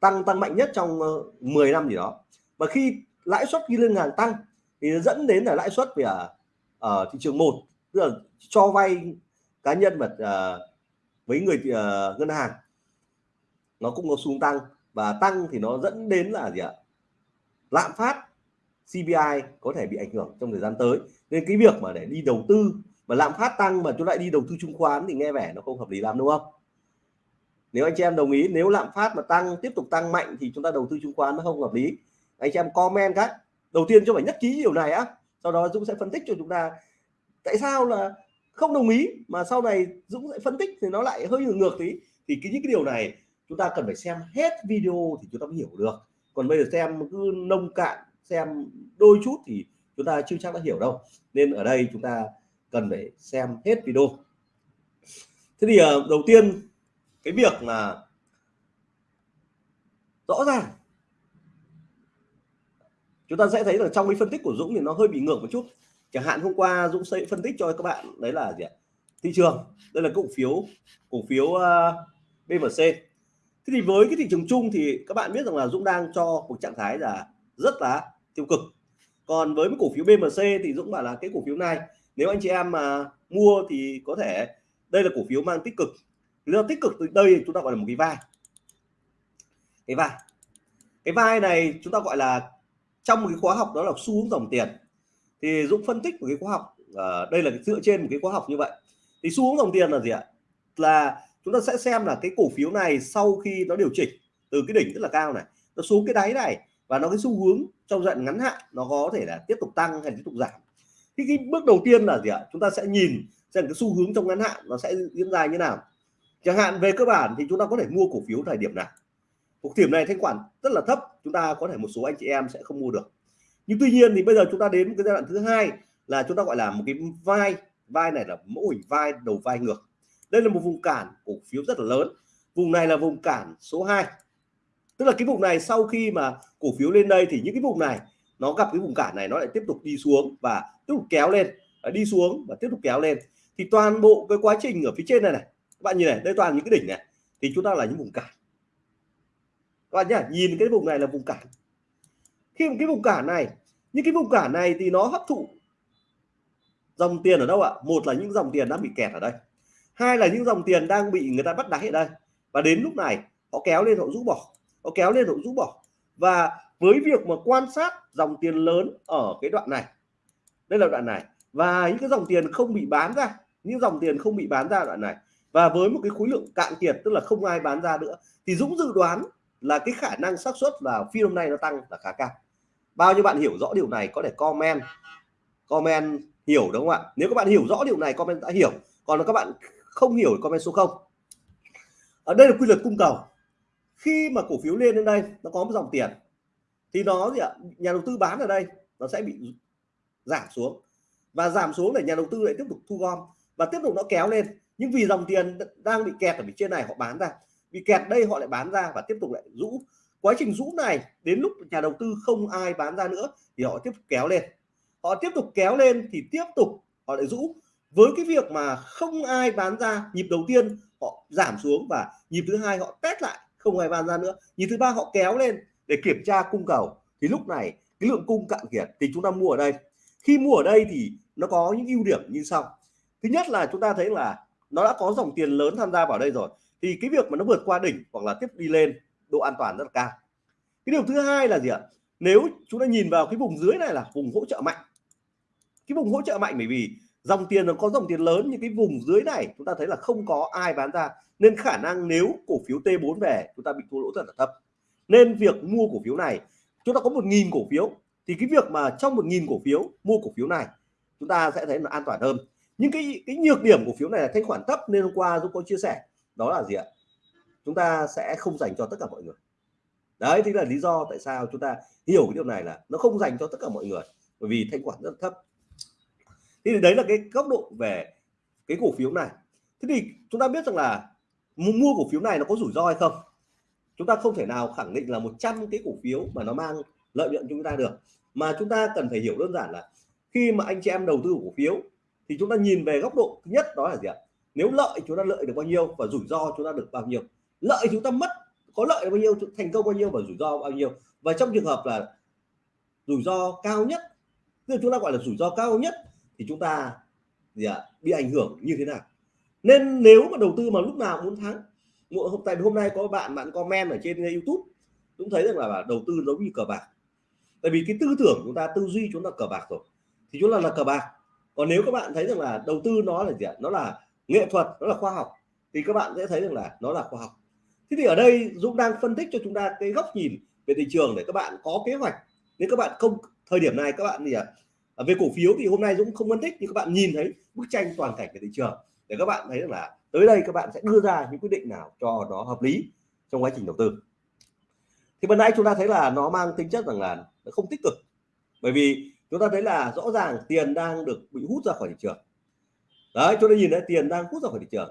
Tăng tăng mạnh nhất trong ờ, 10 năm gì đó. Và khi lãi suất liên ngân hàng tăng thì nó dẫn đến là lãi suất về ở, ở thị trường một tức là cho vay cá nhân mà uh, với người uh, ngân hàng nó cũng có xuống tăng. Và tăng thì nó dẫn đến là gì ạ? Lạm phát CPI có thể bị ảnh hưởng trong thời gian tới. Nên cái việc mà để đi đầu tư mà lạm phát tăng mà chúng lại đi đầu tư chứng khoán thì nghe vẻ nó không hợp lý lắm, đúng không? Nếu anh chị em đồng ý, nếu lạm phát mà tăng, tiếp tục tăng mạnh thì chúng ta đầu tư chứng khoán nó không hợp lý. Anh chị em comment các. Đầu tiên cho phải nhất trí điều này á, sau đó Dũng sẽ phân tích cho chúng ta. Tại sao là không đồng ý mà sau này Dũng sẽ phân tích thì nó lại hơi ngược ngược tí? Thì cái, những cái điều này chúng ta cần phải xem hết video thì chúng ta mới hiểu được. Còn bây giờ xem cứ nông cạn, xem đôi chút thì chúng ta chưa chắc đã hiểu đâu. Nên ở đây chúng ta cần phải xem hết video. Thế thì ờ, đầu tiên cái việc mà rõ ràng chúng ta sẽ thấy là trong cái phân tích của Dũng thì nó hơi bị ngược một chút. Chẳng hạn hôm qua Dũng sẽ phân tích cho các bạn đấy là gì ạ? Thị trường đây là cổ phiếu cổ phiếu ờ, uh, BMC thế thì với cái thị trường chung thì các bạn biết rằng là Dũng đang cho một trạng thái là rất là tiêu cực. Còn với cái cổ phiếu BMC thì Dũng bảo là cái cổ phiếu này nếu anh chị em mà mua thì có thể đây là cổ phiếu mang tích cực. Lý do tích cực từ đây chúng ta gọi là một cái vai. Cái vai. Cái vai này chúng ta gọi là trong một cái khóa học đó là xu hướng dòng tiền. Thì Dũng phân tích một cái khóa học à, đây là dựa trên một cái khóa học như vậy. Thì xu hướng dòng tiền là gì ạ? Là chúng ta sẽ xem là cái cổ phiếu này sau khi nó điều chỉnh từ cái đỉnh rất là cao này nó xuống cái đáy này và nó cái xu hướng trong đoạn ngắn hạn nó có thể là tiếp tục tăng hay tiếp tục giảm thì cái bước đầu tiên là gì ạ? Chúng ta sẽ nhìn xem cái xu hướng trong ngắn hạn nó sẽ diễn ra như nào. Chẳng hạn về cơ bản thì chúng ta có thể mua cổ phiếu thời điểm nào cổ điểm này thanh khoản rất là thấp, chúng ta có thể một số anh chị em sẽ không mua được. Nhưng tuy nhiên thì bây giờ chúng ta đến cái giai đoạn thứ hai là chúng ta gọi là một cái vai vai này là mẫu hình vai đầu vai ngược. Đây là một vùng cản cổ phiếu rất là lớn. Vùng này là vùng cản số 2 tức là cái vùng này sau khi mà cổ phiếu lên đây thì những cái vùng này nó gặp cái vùng cản này nó lại tiếp tục đi xuống và tiếp tục kéo lên à, đi xuống và tiếp tục kéo lên. Thì toàn bộ cái quá trình ở phía trên này này, các bạn nhìn này, đây toàn những cái đỉnh này, thì chúng ta là những vùng cản. Các bạn nhá, nhìn cái vùng này là vùng cản. Khi cái vùng cản này, những cái vùng cản này thì nó hấp thụ dòng tiền ở đâu ạ? Một là những dòng tiền đang bị kẹt ở đây, hai là những dòng tiền đang bị người ta bắt đáy ở đây. Và đến lúc này, họ kéo lên, họ rũ bỏ, họ kéo lên, họ rũ bỏ. Và với việc mà quan sát dòng tiền lớn ở cái đoạn này. Đây là đoạn này. Và những cái dòng tiền không bị bán ra, những dòng tiền không bị bán ra đoạn này. Và với một cái khối lượng cạn kiệt, tức là không ai bán ra nữa, thì Dũng dự đoán là cái khả năng xác suất là phiên hôm nay nó tăng là khá cao. Bao nhiêu bạn hiểu rõ điều này có thể comment comment hiểu đúng không ạ? Nếu các bạn hiểu rõ điều này, comment đã hiểu. Còn các bạn không hiểu comment số 0 ở đây là quy luật cung cầu. Khi mà cổ phiếu lên đến đây, nó có một dòng tiền thì nó gì ạ? Nhà đầu tư bán ở đây, nó sẽ bị giảm xuống. Và giảm xuống để nhà đầu tư lại tiếp tục thu gom. Và tiếp tục nó kéo lên. Nhưng vì dòng tiền đang bị kẹt ở phía trên này, họ bán ra. Vì kẹt đây, họ lại bán ra và tiếp tục lại rũ. Quá trình rũ này, đến lúc nhà đầu tư không ai bán ra nữa, thì họ tiếp tục kéo lên. Họ tiếp tục kéo lên thì tiếp tục họ lại rũ. Với cái việc mà không ai bán ra, nhịp đầu tiên họ giảm xuống và nhịp thứ hai họ test lại, không ai bán ra nữa. Nhịp thứ ba họ kéo lên để kiểm tra cung cầu, thì lúc này cái lượng cung cạn kiệt thì chúng ta mua ở đây. Khi mua ở đây thì nó có những ưu điểm như sau. Thứ nhất là chúng ta thấy là nó đã có dòng tiền lớn tham gia vào đây rồi, thì cái việc mà nó vượt qua đỉnh hoặc là tiếp đi lên độ an toàn rất là cao. Cái điều thứ hai là gì ạ? Nếu chúng ta nhìn vào cái vùng dưới này là vùng hỗ trợ mạnh. Cái vùng hỗ trợ mạnh bởi vì dòng tiền nó có dòng tiền lớn, nhưng cái vùng dưới này chúng ta thấy là không có ai bán ra, nên khả năng nếu cổ phiếu T4 về, chúng ta bị thua lỗ rất là thấp nên việc mua cổ phiếu này, chúng ta có một nghìn cổ phiếu, thì cái việc mà trong một nghìn cổ phiếu mua cổ phiếu này, chúng ta sẽ thấy là an toàn hơn. Nhưng cái cái nhược điểm cổ phiếu này là thanh khoản thấp nên hôm qua Dũng có chia sẻ, đó là gì ạ? Chúng ta sẽ không dành cho tất cả mọi người. Đấy, thì là lý do tại sao chúng ta hiểu cái điều này là nó không dành cho tất cả mọi người, bởi vì thanh khoản rất thấp. Thì đấy là cái góc độ về cái cổ phiếu này. Thế thì chúng ta biết rằng là mua cổ phiếu này nó có rủi ro hay không? Chúng ta không thể nào khẳng định là 100 cái cổ phiếu mà nó mang lợi nhuận cho chúng ta được. Mà chúng ta cần phải hiểu đơn giản là khi mà anh chị em đầu tư cổ phiếu thì chúng ta nhìn về góc độ thứ nhất đó là gì ạ? Nếu lợi chúng ta lợi được bao nhiêu và rủi ro chúng ta được bao nhiêu? Lợi chúng ta mất, có lợi bao nhiêu, thành công bao nhiêu và rủi ro bao nhiêu? Và trong trường hợp là rủi ro cao nhất, tức là chúng ta gọi là rủi ro cao nhất thì chúng ta gì ạ? Bị ảnh hưởng như thế nào? Nên nếu mà đầu tư mà lúc nào muốn thắng hôm tại hôm nay có bạn bạn comment ở trên uh, YouTube cũng thấy rằng là đầu tư giống như cờ bạc. Tại vì cái tư tưởng chúng ta tư duy chúng ta cờ bạc rồi thì chúng ta là cờ bạc. Còn nếu các bạn thấy rằng là đầu tư nó là gì ạ? Nó là nghệ thuật nó là khoa học thì các bạn sẽ thấy rằng là nó là khoa học. Thế thì ở đây Dũng đang phân tích cho chúng ta cái góc nhìn về thị trường để các bạn có kế hoạch. Nếu các bạn không thời điểm này các bạn gì ạ? À, về cổ phiếu thì hôm nay Dũng không phân tích nhưng các bạn nhìn thấy bức tranh toàn cảnh về thị trường để các bạn thấy rằng là tới đây các bạn sẽ đưa ra những quyết định nào cho nó hợp lý trong quá trình đầu tư. Thì bữa nãy chúng ta thấy là nó mang tính chất rằng là nó không tích cực. Bởi vì chúng ta thấy là rõ ràng tiền đang được bị hút ra khỏi thị trường. Đấy, chúng ta nhìn thấy tiền đang hút ra khỏi thị trường.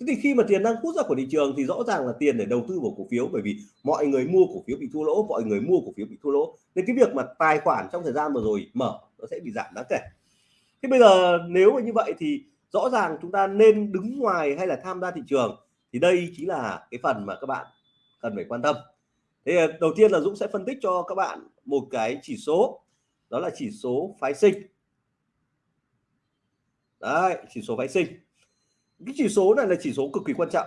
Thế thì khi mà tiền đang hút ra khỏi thị trường thì rõ ràng là tiền để đầu tư vào cổ phiếu, bởi vì mọi người mua cổ phiếu bị thua lỗ, mọi người mua cổ phiếu bị thua lỗ. Nên cái việc mà tài khoản trong thời gian vừa rồi mở, nó sẽ bị giảm đáng kể. Thế bây giờ nếu mà như vậy thì rõ ràng chúng ta nên đứng ngoài hay là tham gia thị trường thì đây chính là cái phần mà các bạn cần phải quan tâm. Thế ờ, đầu tiên là Dũng sẽ phân tích cho các bạn một cái chỉ số đó là chỉ số phái sinh. Đấy chỉ số phái sinh. Cái chỉ số này là chỉ số cực kỳ quan trọng.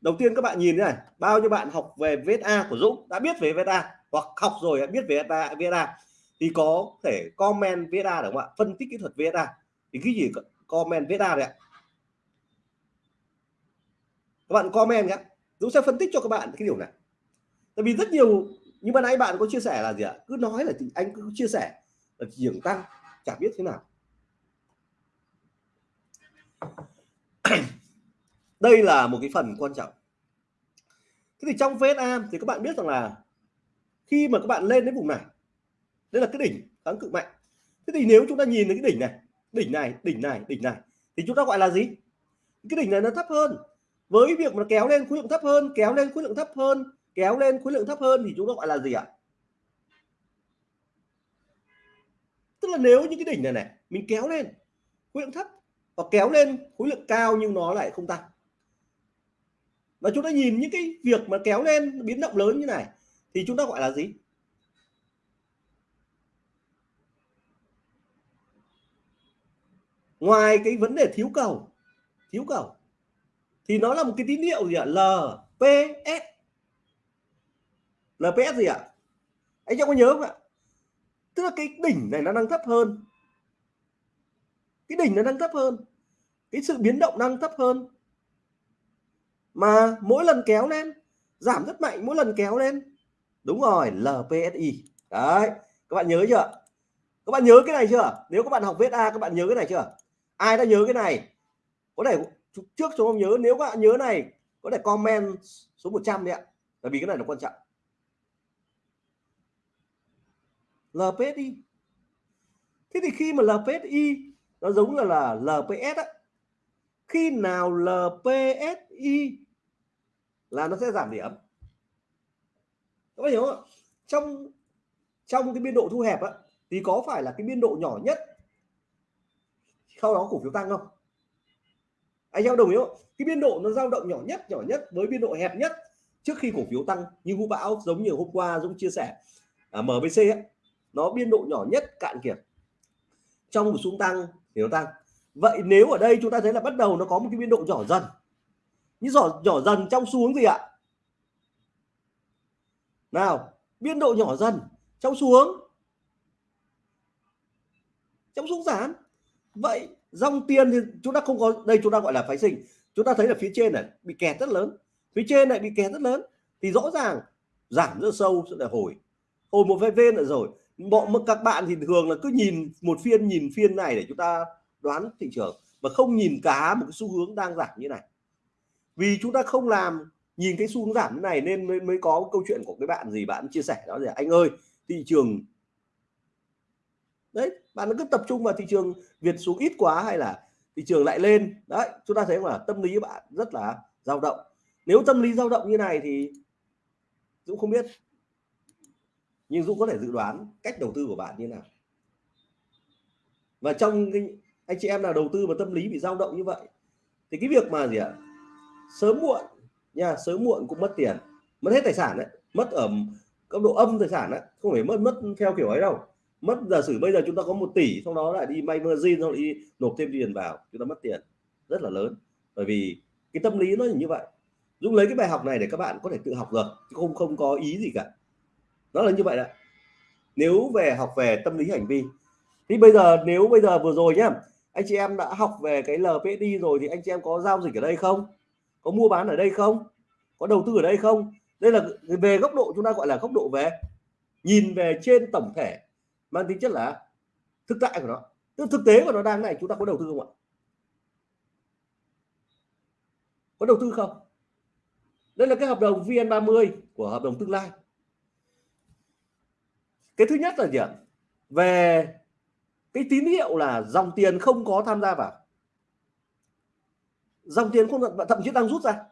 Đầu tiên các bạn nhìn này bao nhiêu bạn học về VSA của Dũng? Đã biết về VSA hoặc học rồi biết về VSA, VSA thì có thể comment VSA được không ạ? Phân tích kỹ thuật VSA thì cái gì comment VSA đấy ạ. Các bạn comment nhé Dũng sẽ phân tích cho các bạn cái điều này. Tại vì rất nhiều nhưng mà nãy bạn có chia sẻ là gì ạ? Cứ nói là anh cứ chia sẻ là thị trường tăng chả biết thế nào. *clears throat* Đây là một cái phần quan trọng. Thế thì trong VSA thì các bạn biết rằng là khi mà các bạn lên đến vùng này, đây là cái đỉnh kháng cự mạnh. Thế thì nếu chúng ta nhìn đến cái đỉnh này đỉnh này đỉnh này đỉnh này. Thì chúng ta gọi là gì? Cái đỉnh này nó thấp hơn. Với việc mà kéo lên khối lượng thấp hơn, kéo lên khối lượng thấp hơn, kéo lên khối lượng thấp hơn thì chúng ta gọi là gì ạ? Tức là nếu những cái đỉnh này này, mình kéo lên khối lượng thấp và kéo lên khối lượng cao nhưng nó lại không tăng. Và chúng ta nhìn những cái việc mà kéo lên biến động lớn như này thì chúng ta gọi là gì? Ngoài cái vấn đề thiếu cầu thiếu cầu, thì nó là một cái tín hiệu gì ạ? LPS LPS gì ạ? Anh em có nhớ không ạ? Tức là cái đỉnh này nó đang thấp hơn. Cái đỉnh nó đang thấp hơn. Cái sự biến động đang thấp hơn. Mà mỗi lần kéo lên, giảm rất mạnh mỗi lần kéo lên. Đúng rồi LPSI đấy, các bạn nhớ chưa? Các bạn nhớ cái này chưa? Nếu các bạn học viết A, các bạn nhớ cái này chưa? Ai đã nhớ cái này? Có thể trước chúng không nhớ, nếu các bạn nhớ này, có thể comment số 100 đi ạ, Tại vì cái này là quan trọng. LPSI thế thì khi mà LPSI nó giống là là LPS á, khi nào LPSI là nó sẽ giảm điểm? Các bạn hiểu không trong trong cái biên độ thu hẹp á, thì có phải là cái biên độ nhỏ nhất sau đó cổ phiếu tăng không? Anh em đồng ý không? Cái biên độ nó dao động nhỏ nhất nhỏ nhất với biên độ hẹp nhất trước khi cổ phiếu tăng như vũ bão giống như hôm qua dũng chia sẻ à, mbc ấy, nó biên độ nhỏ nhất cạn kiệt. Trong một xuống tăng thì nó tăng. Vậy nếu ở đây chúng ta thấy là bắt đầu nó có một cái biên độ nhỏ dần như nhỏ nhỏ dần trong xu hướng gì ạ? Nào biên độ nhỏ dần trong xu hướng. Trong xu giảm vậy dòng tiền thì chúng ta không có đây chúng ta gọi là phái sinh. Chúng ta thấy là phía trên này bị kẹt rất lớn. Phía trên này bị kẹt rất lớn. Thì rõ ràng giảm rất sâu sẽ là hồi. Hồi một vài nữa rồi. Bọn các bạn thì thường là cứ nhìn một phiên nhìn phiên này để chúng ta đoán thị trường. Và không nhìn cả một cái xu hướng đang giảm như này. Vì chúng ta không làm nhìn cái xu hướng giảm như này nên mới, mới có câu chuyện của cái bạn gì bạn chia sẻ đó là anh ơi thị trường đấy, bạn cứ tập trung vào thị trường Việt xuống ít quá hay là thị trường lại lên. Đấy, chúng ta thấy là tâm lý bạn rất là dao động. Nếu tâm lý dao động như này thì Dũng không biết. Nhưng Dũng có thể dự đoán cách đầu tư của bạn như nào. Và trong cái, anh chị em nào đầu tư mà tâm lý bị dao động như vậy, thì cái việc mà gì ạ? Sớm muộn nha, sớm muộn cũng mất tiền. Mất hết tài sản đấy, mất ở cấp độ âm tài sản đấy, không phải mất mất theo kiểu ấy đâu mất giả sử bây giờ chúng ta có một tỷ, sau đó lại đi may margin xong đi nộp thêm tiền vào, chúng ta mất tiền. Rất là lớn. Bởi vì cái tâm lý nó như vậy. Dũng lấy cái bài học này để các bạn có thể tự học được chứ không không có ý gì cả. Nó là như vậy đấy. Nếu về học về tâm lý hành vi. Thì bây giờ, nếu bây giờ vừa rồi nhá, anh chị em đã học về cái LPD rồi thì anh chị em có giao dịch ở đây không? Có mua bán ở đây không? Có đầu tư ở đây không? Đây là, về góc độ, chúng ta gọi là góc độ về. Nhìn về trên tổng thể mang tính chất là thực tại của nó. Tức thực tế của nó đang này, chúng ta có đầu tư không ạ? Có đầu tư không? Đây là cái hợp đồng VN30 của hợp đồng tương lai. Cái thứ nhất là gì ạ? Về cái tín hiệu là dòng tiền không có tham gia vào. Dòng tiền không, thậm chí đang rút ra.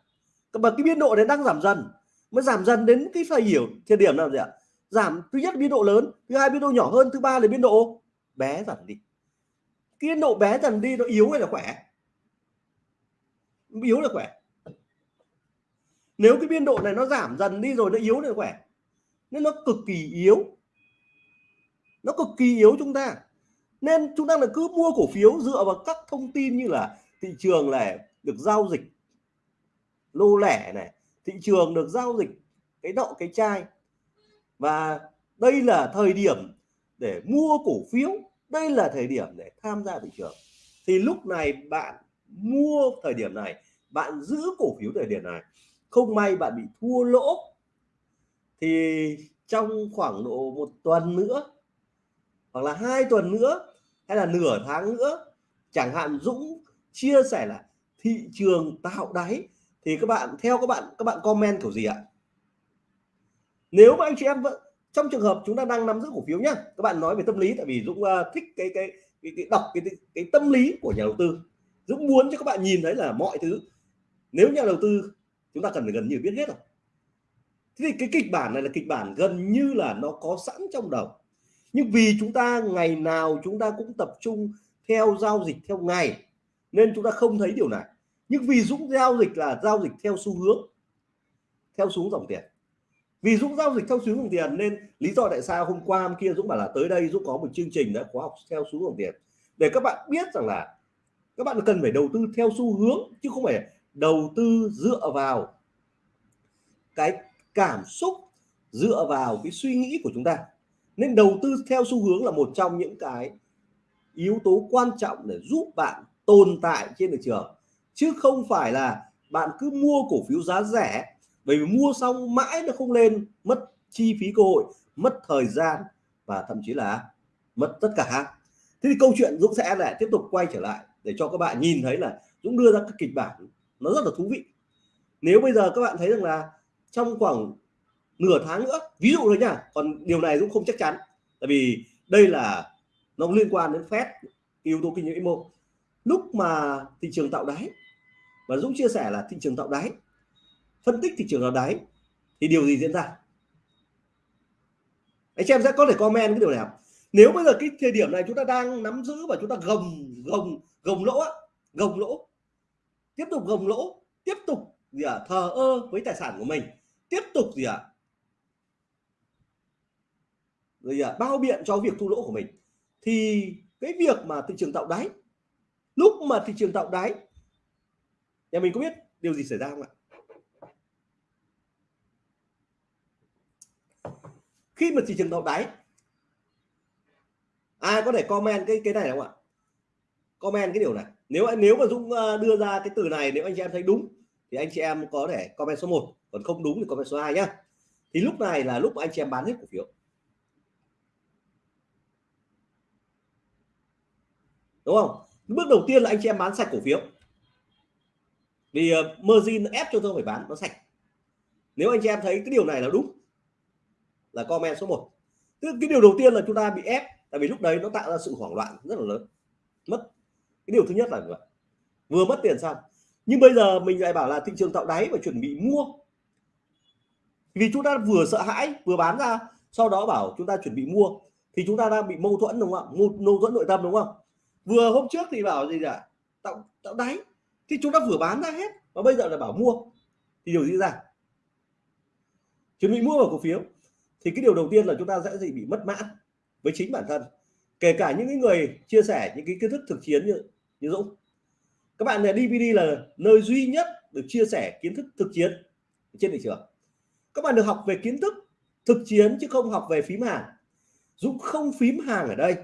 Và cái biên độ đấy đang giảm dần. Mới giảm dần đến cái phải hiểu thời điểm nào gì ạ? Giảm thứ nhất biên độ lớn, thứ hai biên độ nhỏ hơn, thứ ba là biên độ bé dần đi. Cái biên độ bé dần đi nó yếu hay là khỏe? Yếu là khỏe. Nếu cái biên độ này nó giảm dần đi rồi nó yếu là khỏe. Nên nó cực kỳ yếu. Nó cực kỳ yếu chúng ta. Nên chúng ta là cứ mua cổ phiếu dựa vào các thông tin như là thị trường này được giao dịch lô lẻ này, thị trường được giao dịch cái đậu cái chai và đây là thời điểm để mua cổ phiếu, đây là thời điểm để tham gia thị trường. Thì lúc này bạn mua thời điểm này, bạn giữ cổ phiếu thời điểm này, không may bạn bị thua lỗ. Thì trong khoảng độ một tuần nữa, hoặc là hai tuần nữa, hay là nửa tháng nữa, chẳng hạn Dũng chia sẻ là thị trường tạo đáy, thì các bạn, theo các bạn các bạn comment kiểu gì ạ? Nếu mà anh chị em vẫn trong trường hợp chúng ta đang nắm giữ cổ phiếu nhá các bạn nói về tâm lý tại vì Dũng uh, thích cái cái cái, cái đọc cái, cái cái tâm lý của nhà đầu tư. Dũng muốn cho các bạn nhìn thấy là mọi thứ nếu nhà đầu tư chúng ta cần phải gần như biết hết rồi. Thế thì cái kịch bản này là kịch bản gần như là nó có sẵn trong đầu. Nhưng vì chúng ta ngày nào chúng ta cũng tập trung theo giao dịch theo ngày nên chúng ta không thấy điều này. Nhưng vì Dũng giao dịch là giao dịch theo xu hướng theo xuống dòng tiền vì Dũng giao dịch theo xu hướng tiền nên lý do tại sao hôm qua, hôm kia Dũng bảo là tới đây Dũng có một chương trình đã khóa học theo xu hướng tiền. Để các bạn biết rằng là các bạn cần phải đầu tư theo xu hướng chứ không phải đầu tư dựa vào cái cảm xúc, dựa vào cái suy nghĩ của chúng ta. Nên đầu tư theo xu hướng là một trong những cái yếu tố quan trọng để giúp bạn tồn tại trên thị trường. Chứ không phải là bạn cứ mua cổ phiếu giá rẻ bởi vì mua xong mãi nó không lên, mất chi phí cơ hội, mất thời gian và thậm chí là mất tất cả. Thế thì câu chuyện Dũng sẽ lại tiếp tục quay trở lại để cho các bạn nhìn thấy là Dũng đưa ra các kịch bản nó rất là thú vị. Nếu bây giờ các bạn thấy rằng là trong khoảng nửa tháng nữa, ví dụ thôi nha, còn điều này Dũng không chắc chắn. Tại vì đây là, nó liên quan đến phép yếu tố kinh doanh vĩ mô. Lúc mà thị trường tạo đáy, và Dũng chia sẻ là thị trường tạo đáy phân tích thị trường tạo đáy thì điều gì diễn ra? Anh chị em sẽ có thể comment cái điều này nếu bây giờ cái thời điểm này chúng ta đang nắm giữ và chúng ta gồng gồng gồng lỗ gồng lỗ tiếp tục gồng lỗ tiếp tục gì à, thờ ơ với tài sản của mình tiếp tục gì ạ à, rồi à, bao biện cho việc thu lỗ của mình thì cái việc mà thị trường tạo đáy lúc mà thị trường tạo đáy nhà mình có biết điều gì xảy ra không ạ? Khi mà thị trường tạo đáy ai có thể comment cái cái này không ạ? Comment cái điều này. Nếu nếu mà Dũng ờ, đưa ra cái từ này nếu anh chị em thấy đúng thì anh chị em có thể comment số 1 còn không đúng thì comment số 2 nhá. Thì lúc này là lúc anh chị em bán hết cổ phiếu. Đúng không? Bước đầu tiên là anh chị em bán sạch cổ phiếu. Vì uh, margin ép cho tôi phải bán nó sạch. Nếu anh chị em thấy cái điều này là đúng là comment số 1 tức cái điều đầu tiên là chúng ta bị ép, tại vì lúc đấy nó tạo ra sự hoảng loạn rất là lớn. Mất. Cái điều thứ nhất là vậy vừa mất tiền xong. Nhưng bây giờ mình lại bảo là thị trường tạo đáy và chuẩn bị mua. Vì chúng ta vừa sợ hãi, vừa bán ra, sau đó bảo chúng ta chuẩn bị mua. Thì chúng ta đang bị mâu thuẫn đúng không ạ? Mâu thuẫn nội tâm đúng không? Vừa hôm trước thì bảo gì cả tạo tạo đáy. Thì chúng ta vừa bán ra hết và bây giờ là bảo mua. Thì điều gì ra? Chuẩn bị mua vào cổ phiếu thì cái điều đầu tiên là chúng ta sẽ gì bị mất mãn với chính bản thân. Kể cả những người chia sẻ những cái kiến thức thực chiến như như Dũng. Các bạn này DVD là nơi duy nhất được chia sẻ kiến thức thực chiến trên thị trường. Các bạn được học về kiến thức thực chiến chứ không học về phím hàng. Dũng không phím hàng ở đây.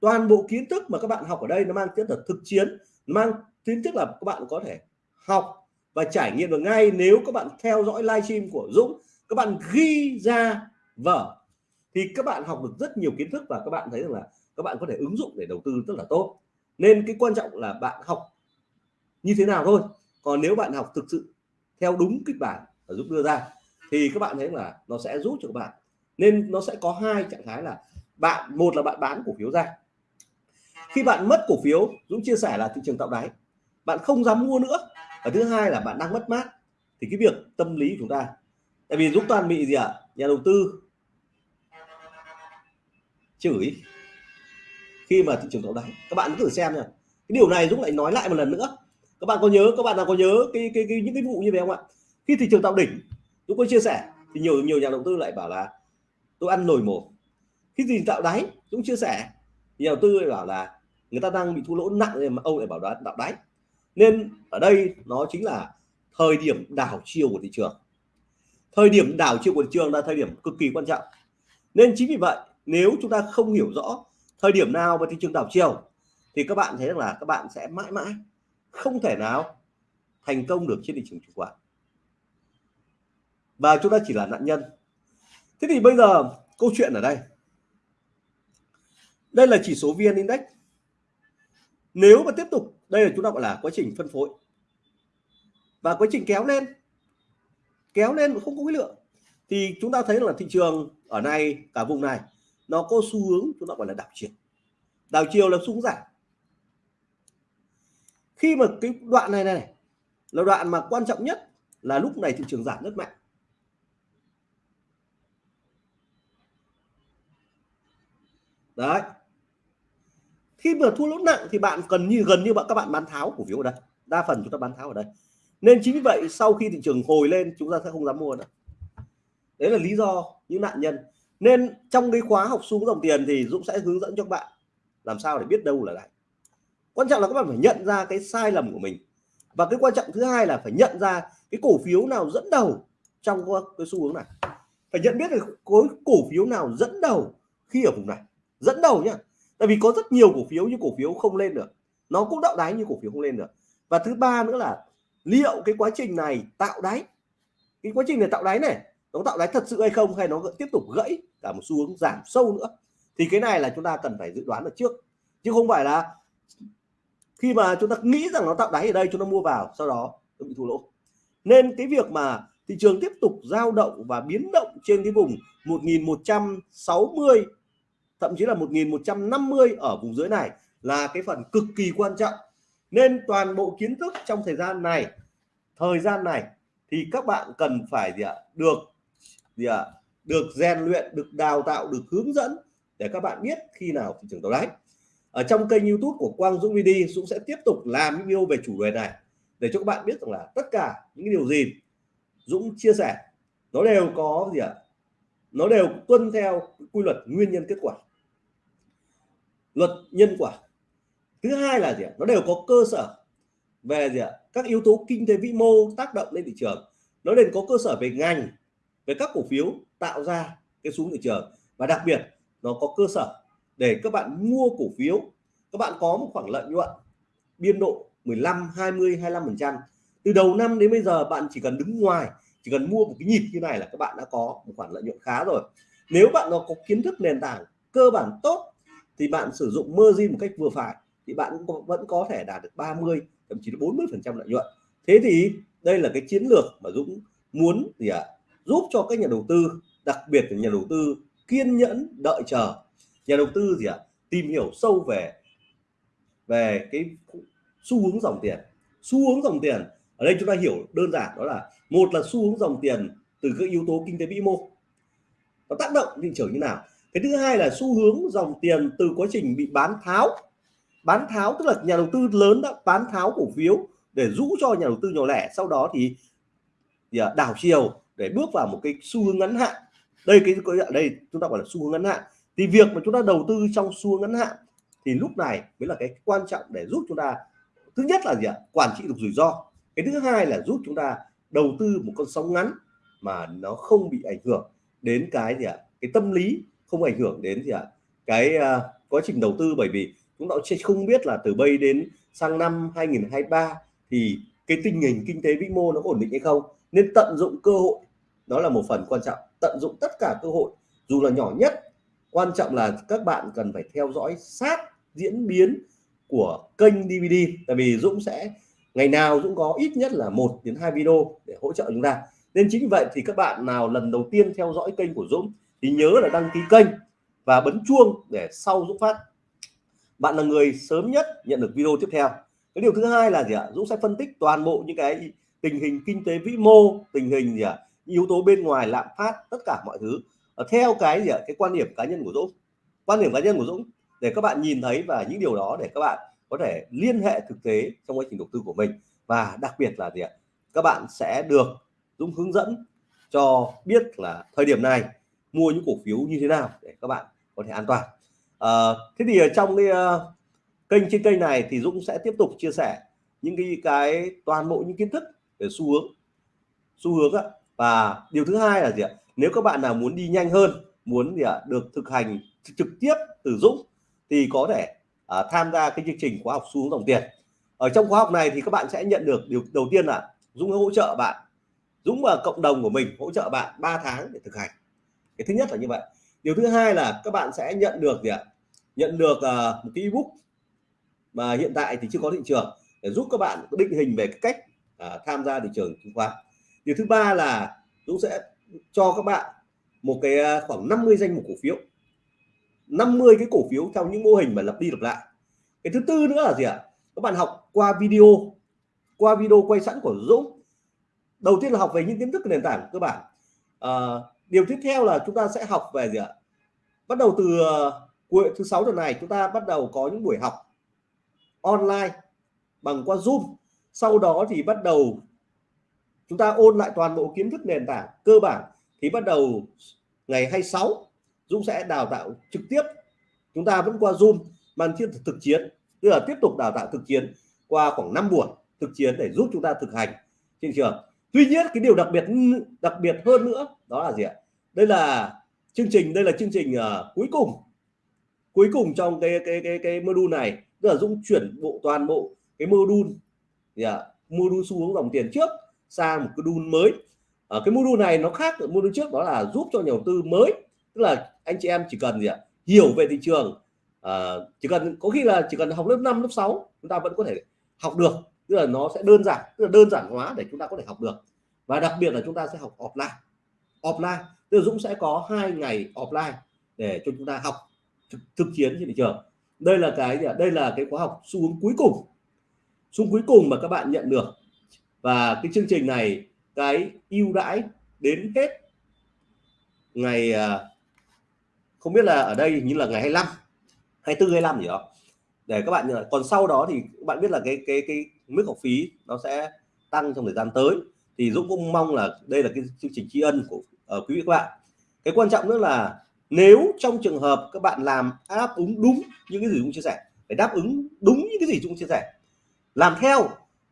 Toàn bộ kiến thức mà các bạn học ở đây nó mang tính là thực chiến, mang tính thức là các bạn có thể học và trải nghiệm được ngay nếu các bạn theo dõi livestream của Dũng. Các bạn ghi ra vở thì các bạn học được rất nhiều kiến thức và các bạn thấy rằng là các bạn có thể ứng dụng để đầu tư rất là tốt. Nên cái quan trọng là bạn học như thế nào thôi. Còn nếu bạn học thực sự theo đúng kịch bản ở Dũng đưa ra, thì các bạn thấy là nó sẽ giúp cho các bạn. Nên nó sẽ có hai trạng thái là bạn, một là bạn bán cổ phiếu ra. Khi bạn mất cổ phiếu, Dũng chia sẻ là thị trường tạo đáy. Bạn không dám mua nữa. Và thứ hai là bạn đang mất mát. Thì cái việc tâm lý của chúng ta, tại vì Dũng toàn bị gì ạ? À? nhà đầu tư chửi khi mà thị trường tạo đáy. Các bạn cứ thử xem nha cái điều này Dũng lại nói lại một lần nữa. Các bạn có nhớ các bạn nào có nhớ cái, cái, cái những cái vụ như vậy không ạ? Khi thị trường tạo đỉnh Dũng có chia sẻ thì nhiều nhiều nhà đầu tư lại bảo là tôi ăn nồi mổ khi gì tạo đáy Dũng chia sẻ nhà đầu tư lại bảo là người ta đang bị thua lỗ nặng nên mà ông lại bảo đoán tạo đáy. Nên ở đây nó chính là thời điểm đảo chiều của thị trường. Thời điểm đảo chiều của thị trường là thời điểm cực kỳ quan trọng. Nên chính vì vậy nếu chúng ta không hiểu rõ thời điểm nào và thị trường đảo chiều, thì các bạn thấy rằng là các bạn sẽ mãi mãi không thể nào thành công được trên thị trường chứng khoán. Và chúng ta chỉ là nạn nhân. Thế thì bây giờ câu chuyện ở đây. Đây là chỉ số vn index. Nếu mà tiếp tục, đây là chúng ta gọi là quá trình phân phối. Và quá trình kéo lên kéo lên mà không có khối lượng, thì chúng ta thấy là thị trường ở này cả vùng này nó có xu hướng chúng ta gọi là đảo chiều. Đảo chiều là xuống giảm. Khi mà cái đoạn này này, là đoạn mà quan trọng nhất là lúc này thị trường giảm rất mạnh. Đấy. Khi mà thua lỗ nặng thì bạn cần như, gần như bạn, các bạn bán tháo cổ phiếu ở đây. Đa phần chúng ta bán tháo ở đây. Nên chính vì vậy, sau khi thị trường hồi lên, chúng ta sẽ không dám mua nữa. Đấy là lý do những nạn nhân nên trong cái khóa học xuống dòng tiền thì Dũng sẽ hướng dẫn cho các bạn làm sao để biết đâu là lại. quan trọng là các bạn phải nhận ra cái sai lầm của mình. Và cái quan trọng thứ hai là phải nhận ra cái cổ phiếu nào dẫn đầu trong cái xu hướng này. Phải nhận biết được khối cổ phiếu nào dẫn đầu khi ở vùng này. Dẫn đầu nhá. Tại vì có rất nhiều cổ phiếu như cổ phiếu không lên được. Nó cũng đạo đáy như cổ phiếu không lên được. Và thứ ba nữa là liệu cái quá trình này tạo đáy? Cái quá trình này tạo đáy này nó tạo đáy thật sự hay không, hay nó tiếp tục gãy cả một xu hướng giảm sâu nữa? Thì cái này là chúng ta cần phải dự đoán được trước. Chứ không phải là khi mà chúng ta nghĩ rằng nó tạo đáy ở đây, chúng ta mua vào, sau đó nó bị thua lỗ. Nên cái việc mà thị trường tiếp tục dao động và biến động trên cái vùng 1160 thậm chí là 1150 ở vùng dưới này là cái phần cực kỳ quan trọng. Nên toàn bộ kiến thức trong thời gian này, thời gian này thì các bạn cần phải gì ạ? Được gì ạ? Được rèn luyện, được đào tạo, được hướng dẫn để các bạn biết khi nào thị trường tạo đáy. Ở trong kênh youtube của Quang Dũng VD, Dũng sẽ tiếp tục làm video về chủ đề này để cho các bạn biết rằng là tất cả những điều gì Dũng chia sẻ, nó đều có gì ạ? Nó đều tuân theo quy luật nguyên nhân kết quả, luật nhân quả. Thứ hai là gì ạ? Nó đều có cơ sở về gì ạ? Các yếu tố kinh tế vĩ mô tác động lên thị trường. Nó đều có cơ sở về ngành với các cổ phiếu tạo ra cái xuống thị trường. Và đặc biệt nó có cơ sở để các bạn mua cổ phiếu các bạn có một khoản lợi nhuận biên độ 15 20 25 phần trăm. Từ đầu năm đến bây giờ bạn chỉ cần đứng ngoài chỉ cần mua một cái nhịp như này là các bạn đã có một khoản lợi nhuận khá rồi. Nếu bạn nó có kiến thức nền tảng cơ bản tốt thì bạn sử dụng margin một cách vừa phải thì bạn cũng vẫn có thể đạt được 30 thậm chí là 40 phần trăm lợi nhuận. Thế thì đây là cái chiến lược mà Dũng muốn gì ạ? à, giúp cho các nhà đầu tư đặc biệt là nhà đầu tư kiên nhẫn đợi chờ. Nhà đầu tư gì ạ? À, tìm hiểu sâu về về cái xu hướng dòng tiền. Xu hướng dòng tiền ở đây chúng ta hiểu đơn giản đó là một là xu hướng dòng tiền từ các yếu tố kinh tế vĩ mô. Nó tác động thị trường như nào? Cái thứ hai là xu hướng dòng tiền từ quá trình bị bán tháo. Bán tháo tức là nhà đầu tư lớn đã bán tháo cổ phiếu để rũ cho nhà đầu tư nhỏ lẻ sau đó thì, à, đảo chiều để bước vào một cái xu hướng ngắn hạn. Đây cái ở đây chúng ta gọi là xu hướng ngắn hạn. Thì việc mà chúng ta đầu tư trong xu hướng ngắn hạn thì lúc này mới là cái quan trọng để giúp chúng ta thứ nhất là gì ạ? Quản trị được rủi ro. Cái thứ hai là giúp chúng ta đầu tư một con sóng ngắn mà nó không bị ảnh hưởng đến cái gì ạ? Cái tâm lý không ảnh hưởng đến gì ạ? Cái uh, quá trình đầu tư. Bởi vì chúng ta sẽ không biết là từ bây đến sang năm 2023 thì cái tình hình kinh tế vĩ mô nó ổn định hay không. Nên tận dụng cơ hội đó là một phần quan trọng. Tận dụng tất cả cơ hội, dù là nhỏ nhất, quan trọng là các bạn cần phải theo dõi sát diễn biến của kênh DVD tại vì Dũng sẽ, ngày nào Dũng có ít nhất là một đến hai video để hỗ trợ chúng ta. Nên chính vì vậy thì các bạn nào lần đầu tiên theo dõi kênh của Dũng thì nhớ là đăng ký kênh và bấm chuông để sau Dũng phát. Bạn là người sớm nhất nhận được video tiếp theo. Cái điều thứ hai là gì ạ? Dũng sẽ phân tích toàn bộ những cái tình hình kinh tế vĩ mô, tình hình gì ạ? Yếu tố bên ngoài lạm phát tất cả mọi thứ. Ờ, theo cái gì ạ? Cái quan điểm cá nhân của Dũng. Quan điểm cá nhân của Dũng để các bạn nhìn thấy và những điều đó để các bạn có thể liên hệ thực tế trong quá trình đầu tư của mình. Và đặc biệt là gì ạ? Các bạn sẽ được Dũng hướng dẫn cho biết là thời điểm này mua những cổ phiếu như thế nào để các bạn có thể an toàn. À, thế thì ở trong cái uh, kênh trên kênh này thì Dũng sẽ tiếp tục chia sẻ những cái cái toàn bộ những kiến thức về xu hướng. Xu hướng á và điều thứ hai là gì ạ? Nếu các bạn nào muốn đi nhanh hơn muốn gì ạ? Được thực hành trực tiếp từ Dũng thì có thể à, tham gia cái chương trình khóa học xu hướng dòng tiền. Ở trong khóa học này thì các bạn sẽ nhận được điều đầu tiên là Dũng hỗ trợ bạn Dũng và cộng đồng của mình hỗ trợ bạn 3 tháng để thực hành. Cái thứ nhất là như vậy. Điều thứ hai là các bạn sẽ nhận được gì ạ? Nhận được uh, một cái ebook mà hiện tại thì chưa có thị trường để giúp các bạn định hình về cái cách uh, tham gia thị trường chứng khoán điều thứ ba là Dũng sẽ cho các bạn một cái à, khoảng 50 danh mục cổ phiếu. 50 cái cổ phiếu theo những mô hình mà lặp đi lặp lại. Cái thứ tư nữa là gì ạ? Các bạn học qua video qua video quay sẵn của Dũng. Đầu tiên là học về những kiến thức nền tảng cơ bản. À, điều tiếp theo là chúng ta sẽ học về gì ạ? Bắt đầu từ à, cuối thứ sáu tuần này chúng ta bắt đầu có những buổi học online bằng qua zoom. Sau đó thì bắt đầu chúng ta ôn lại toàn bộ kiến thức nền tảng cơ bản thì bắt đầu ngày 26 Dũng sẽ đào tạo trực tiếp. Chúng ta vẫn qua Zoom màn thiên thực chiến tức là tiếp tục đào tạo thực chiến qua khoảng 5 buổi thực chiến để giúp chúng ta thực hành. Trên trường tuy nhiên cái điều đặc biệt đặc biệt hơn nữa đó là gì ạ? Đây là chương trình đây là chương trình uh, cuối cùng cuối cùng trong cái cái cái cái module này. Tức là Dũng chuyển bộ toàn bộ cái module yeah, module xu hướng dòng tiền trước sang một cái module mới. Ở cái module này nó khác ở module trước đó là giúp cho nhà đầu tư mới. Tức là anh chị em chỉ cần gì ạ? Hiểu về thị trường. À, chỉ cần có khi là chỉ cần học lớp 5 lớp 6 chúng ta vẫn có thể học được. Tức là nó sẽ đơn giản tức là đơn giản hóa để chúng ta có thể học được. Và đặc biệt là chúng ta sẽ học offline. Offline tức là Dũng sẽ có hai ngày offline để cho chúng ta học thực, thực chiến trên thị trường. Đây là cái đây là cái khóa học xu hướng cuối cùng. Xu cuối cùng mà các bạn nhận được và cái chương trình này cái ưu đãi đến hết ngày à, không biết là ở đây như là ngày 25 24 25 gì đó. Để các bạn à, còn sau đó thì các bạn biết là cái cái cái mức học phí nó sẽ tăng trong thời gian tới. Thì Dũng cũng mong là đây là cái chương trình tri ân của uh, quý vị các bạn. Cái quan trọng nữa là nếu trong trường hợp các bạn làm đáp ứng đúng những cái gì Dũng chia sẻ phải đáp ứng đúng những cái gì Dũng chia sẻ làm theo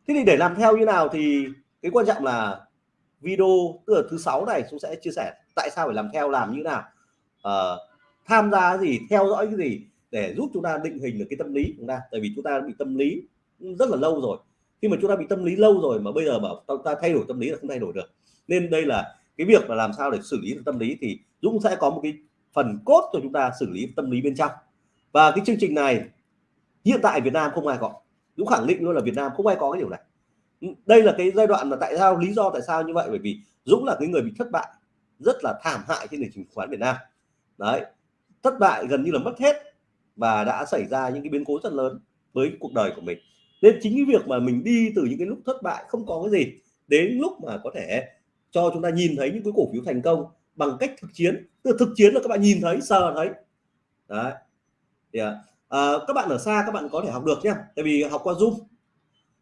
thế thì để làm theo như nào thì cái quan trọng là video tức là thứ sáu này chúng sẽ chia sẻ tại sao phải làm theo làm như nào. Uh, tham gia gì theo dõi cái gì để giúp chúng ta định hình được cái tâm lý của chúng ta. Tại vì chúng ta bị tâm lý rất là lâu rồi. Khi mà chúng ta bị tâm lý lâu rồi mà bây giờ bảo chúng ta thay đổi tâm lý là không thay đổi được. Nên đây là cái việc là làm sao để xử lý được tâm lý thì Dũng sẽ có một cái phần cốt cho chúng ta xử lý tâm lý bên trong. Và cái chương trình này hiện tại Việt Nam không ai có. Dũng khẳng định luôn là Việt Nam không ai có cái điều này. Đây là cái giai đoạn mà tại sao, lý do tại sao như vậy? Bởi vì Dũng là cái người bị thất bại, rất là thảm hại trên nền chứng khoán Việt Nam. Đấy, thất bại gần như là mất hết và đã xảy ra những cái biến cố rất lớn với cuộc đời của mình. Nên chính cái việc mà mình đi từ những cái lúc thất bại không có cái gì đến lúc mà có thể cho chúng ta nhìn thấy những cái cổ phiếu thành công bằng cách thực chiến. Từ thực chiến là các bạn nhìn thấy, sờ thấy. Đấy yeah à, các bạn ở xa các bạn có thể học được nhé, tại vì học qua zoom.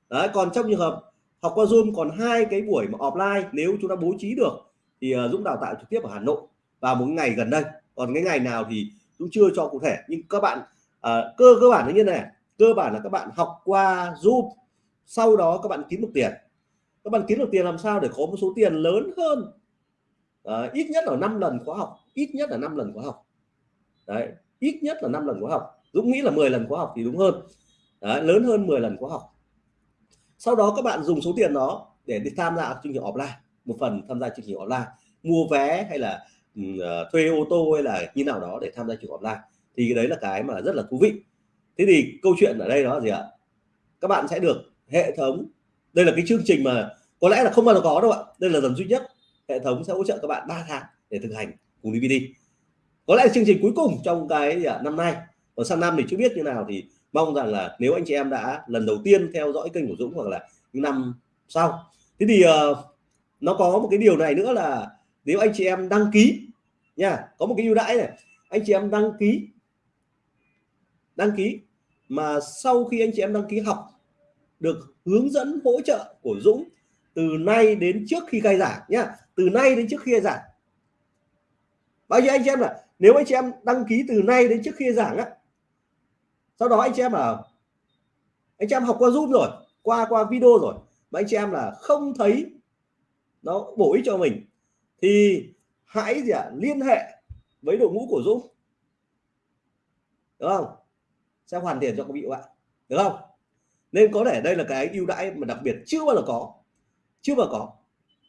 Đấy còn trong trường hợp học qua zoom còn hai cái buổi mà offline nếu chúng ta bố trí được thì uh, dũng đào tạo trực tiếp ở hà nội vào một ngày gần đây. Còn cái ngày nào thì dũng chưa cho cụ thể. Nhưng các bạn uh, cơ cơ bản là như này cơ bản là các bạn học qua zoom sau đó các bạn kiếm được tiền. Các bạn kiếm được tiền làm sao để có một số tiền lớn hơn? À, ít nhất là 5 lần khóa học ít nhất là 5 lần khóa học. Đấy ít nhất là 5 lần khóa học. Dũng nghĩ là 10 lần khóa học thì đúng hơn. Đấy, lớn hơn 10 lần khóa học. Sau đó các bạn dùng số tiền đó để đi tham gia chương trình offline một phần tham gia chương trình offline. Mua vé hay là uh, thuê ô tô hay là như nào đó để tham gia chương trình offline. Thì cái đấy là cái mà rất là thú vị. Thế thì câu chuyện ở đây đó là gì ạ? Các bạn sẽ được hệ thống đây là cái chương trình mà có lẽ là không bao giờ có đâu ạ. Đây là lần duy nhất hệ thống sẽ hỗ trợ các bạn 3 tháng để thực hành cùng DVD có lẽ là chương trình cuối cùng trong cái à, năm nay còn sang năm thì chưa biết như nào thì mong rằng là nếu anh chị em đã lần đầu tiên theo dõi kênh của Dũng hoặc là những năm sau. Thế thì uh, nó có một cái điều này nữa là nếu anh chị em đăng ký nha có một cái ưu đãi này anh chị em đăng ký đăng ký mà sau khi anh chị em đăng ký học được hướng dẫn hỗ trợ của Dũng từ nay đến trước khi khai giảng nhá từ nay đến trước khi khai giảng. Bao nhiêu anh chị em là nếu anh chị em đăng ký từ nay đến trước khi giảng á sau đó anh chị em là, anh chị em học qua zoom rồi, qua qua video rồi, mà anh chị em là không thấy nó bổ ích cho mình, thì hãy gì ạ, liên hệ với đội ngũ của Dũng đúng không? Sẽ hoàn tiền cho quý vị bạn. Được không? Nên có thể đây là cái ưu đãi mà đặc biệt chưa bao giờ có, chưa bao giờ có.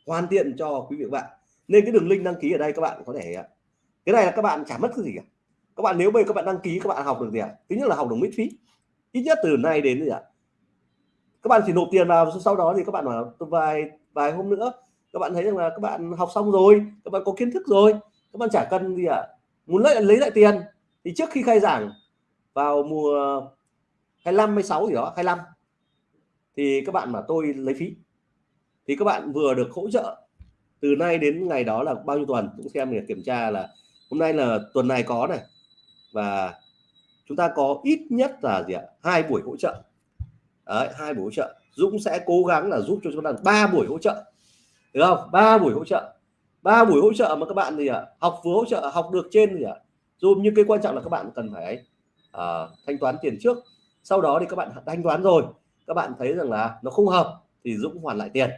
Hoàn thiện cho quý vị bạn. Nên cái đường link đăng ký ở đây các bạn có thể cái này là các bạn chả mất cái gì cả các bạn, nếu bây các bạn đăng ký, các bạn học được gì ạ à? thứ nhất là học được miễn phí ít nhất từ nay đến gì ạ à? các bạn chỉ nộp tiền vào, sau đó thì các bạn bảo vài vài hôm nữa, các bạn thấy rằng là các bạn học xong rồi, các bạn có kiến thức rồi, các bạn chả cần gì ạ à? muốn lấy lấy lại tiền thì trước khi khai giảng vào mùa 25 26 gì đó 25 thì các bạn mà tôi lấy phí thì các bạn vừa được hỗ trợ từ nay đến ngày đó là bao nhiêu tuần cũng xem để kiểm tra là hôm nay là tuần này có này và chúng ta có ít nhất là gì ạ? Hai buổi hỗ trợ. Đấy, hai buổi hỗ trợ. Dũng sẽ cố gắng là giúp cho chúng ta ba buổi hỗ trợ. Được không? Ba buổi hỗ trợ. Ba buổi hỗ trợ mà các bạn gì ạ? Học vừa hỗ trợ học được trên gì ạ? Dù nhưng cái quan trọng là các bạn cần phải uh, thanh toán tiền trước. Sau đó thì các bạn thanh toán rồi. Các bạn thấy rằng là nó không hợp thì Dũng hoàn lại tiền.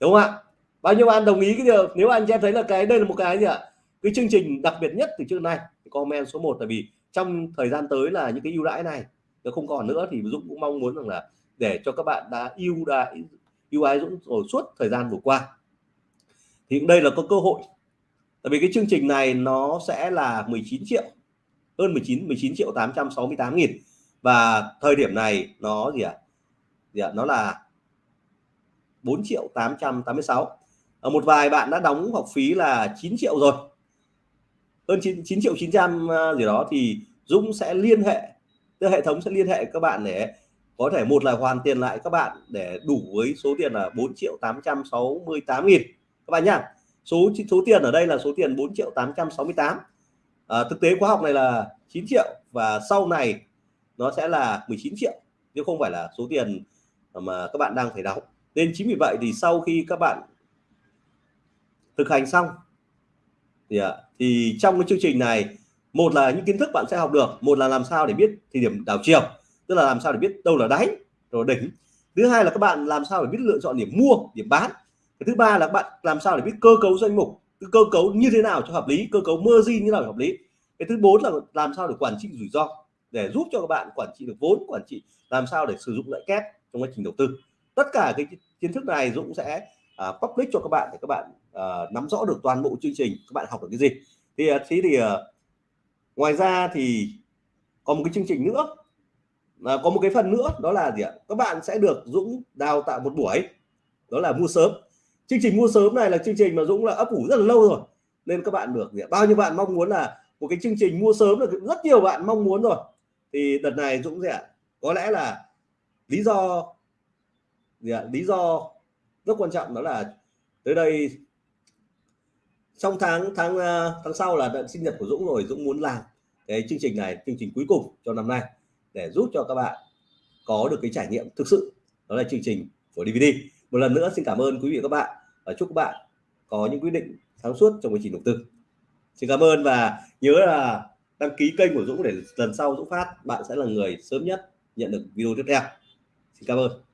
Đúng không ạ? Bao nhiêu bạn đồng ý cái điều? Nếu anh em thấy là cái đây là một cái gì ạ? Cái chương trình đặc biệt nhất từ trước nay thì comment số 1 tại vì trong thời gian tới là những cái ưu đãi này nó không còn nữa, thì Dũng cũng mong muốn rằng là để cho các bạn đã ưu đãi, ưu ái Dũng rồi suốt thời gian vừa qua. Thì đây là có cơ hội. Tại vì cái chương trình này nó sẽ là 19 triệu, hơn 19 19 triệu 868 nghìn. Và thời điểm này nó gì ạ? À? gì ạ? À? nó là 4 triệu 886 ở một vài bạn đã đóng học phí là 9 triệu rồi hơn 9, 9 triệu 900 ờ, gì đó thì Dũng sẽ liên hệ tức hệ thống sẽ liên hệ các bạn để có thể một là hoàn tiền lại các bạn để đủ với số tiền là 4 triệu 868 nghìn. Các bạn nhá số số tiền ở đây là số tiền 4 triệu 868 à, ờ, thực tế khóa học này là 9 triệu và sau này nó sẽ là 19 triệu chứ không phải là số tiền mà các bạn đang phải đóng. Nên chính vì vậy thì sau khi các bạn thực hành xong thì, ạ à, thì trong cái chương trình này một là những kiến thức bạn sẽ học được một là làm sao để biết thì điểm đảo chiều tức là làm sao để biết đâu là đáy rồi đỉnh. Thứ hai là các bạn làm sao để biết lựa chọn điểm mua điểm bán. Cái thứ ba là các bạn làm sao để biết cơ cấu danh mục cơ cấu như thế nào cho hợp lý cơ cấu margin như nào để hợp lý. Cái thứ bốn là làm sao để quản trị rủi ro để giúp cho các bạn quản trị được vốn quản trị làm sao để sử dụng lợi kép trong quá trình đầu tư. Tất cả cái kiến thức này Dũng sẽ uh, public cho các bạn để các bạn uh, nắm rõ được toàn bộ chương trình các bạn học được cái gì. Thì ờ, thế thì uh, ngoài ra thì còn một cái chương trình nữa là có một cái phần nữa đó là gì ạ? Các bạn sẽ được Dũng đào tạo một buổi đó là mua sớm. Chương trình mua sớm này là chương trình mà Dũng là ấp ủ rất là lâu rồi nên các bạn được gì ạ? bao nhiêu bạn mong muốn là một cái chương trình mua sớm là rất nhiều bạn mong muốn rồi. Thì đợt này Dũng sẽ có lẽ là lý do gì ạ? Lý do rất quan trọng đó là tới đây trong tháng tháng ờ, tháng sau là sinh nhật của Dũng rồi, Dũng muốn làm cái chương trình này, chương trình cuối cùng cho năm nay để giúp cho các bạn có được cái trải nghiệm thực sự. Đó là chương trình của DVD một lần nữa xin cảm ơn quý vị và các bạn và chúc các bạn có những quyết định sáng suốt trong quá trình đầu tư. Xin cảm ơn và nhớ là đăng ký kênh của Dũng để lần sau Dũng phát, bạn sẽ là người sớm nhất nhận được video tiếp theo. Xin cảm ơn.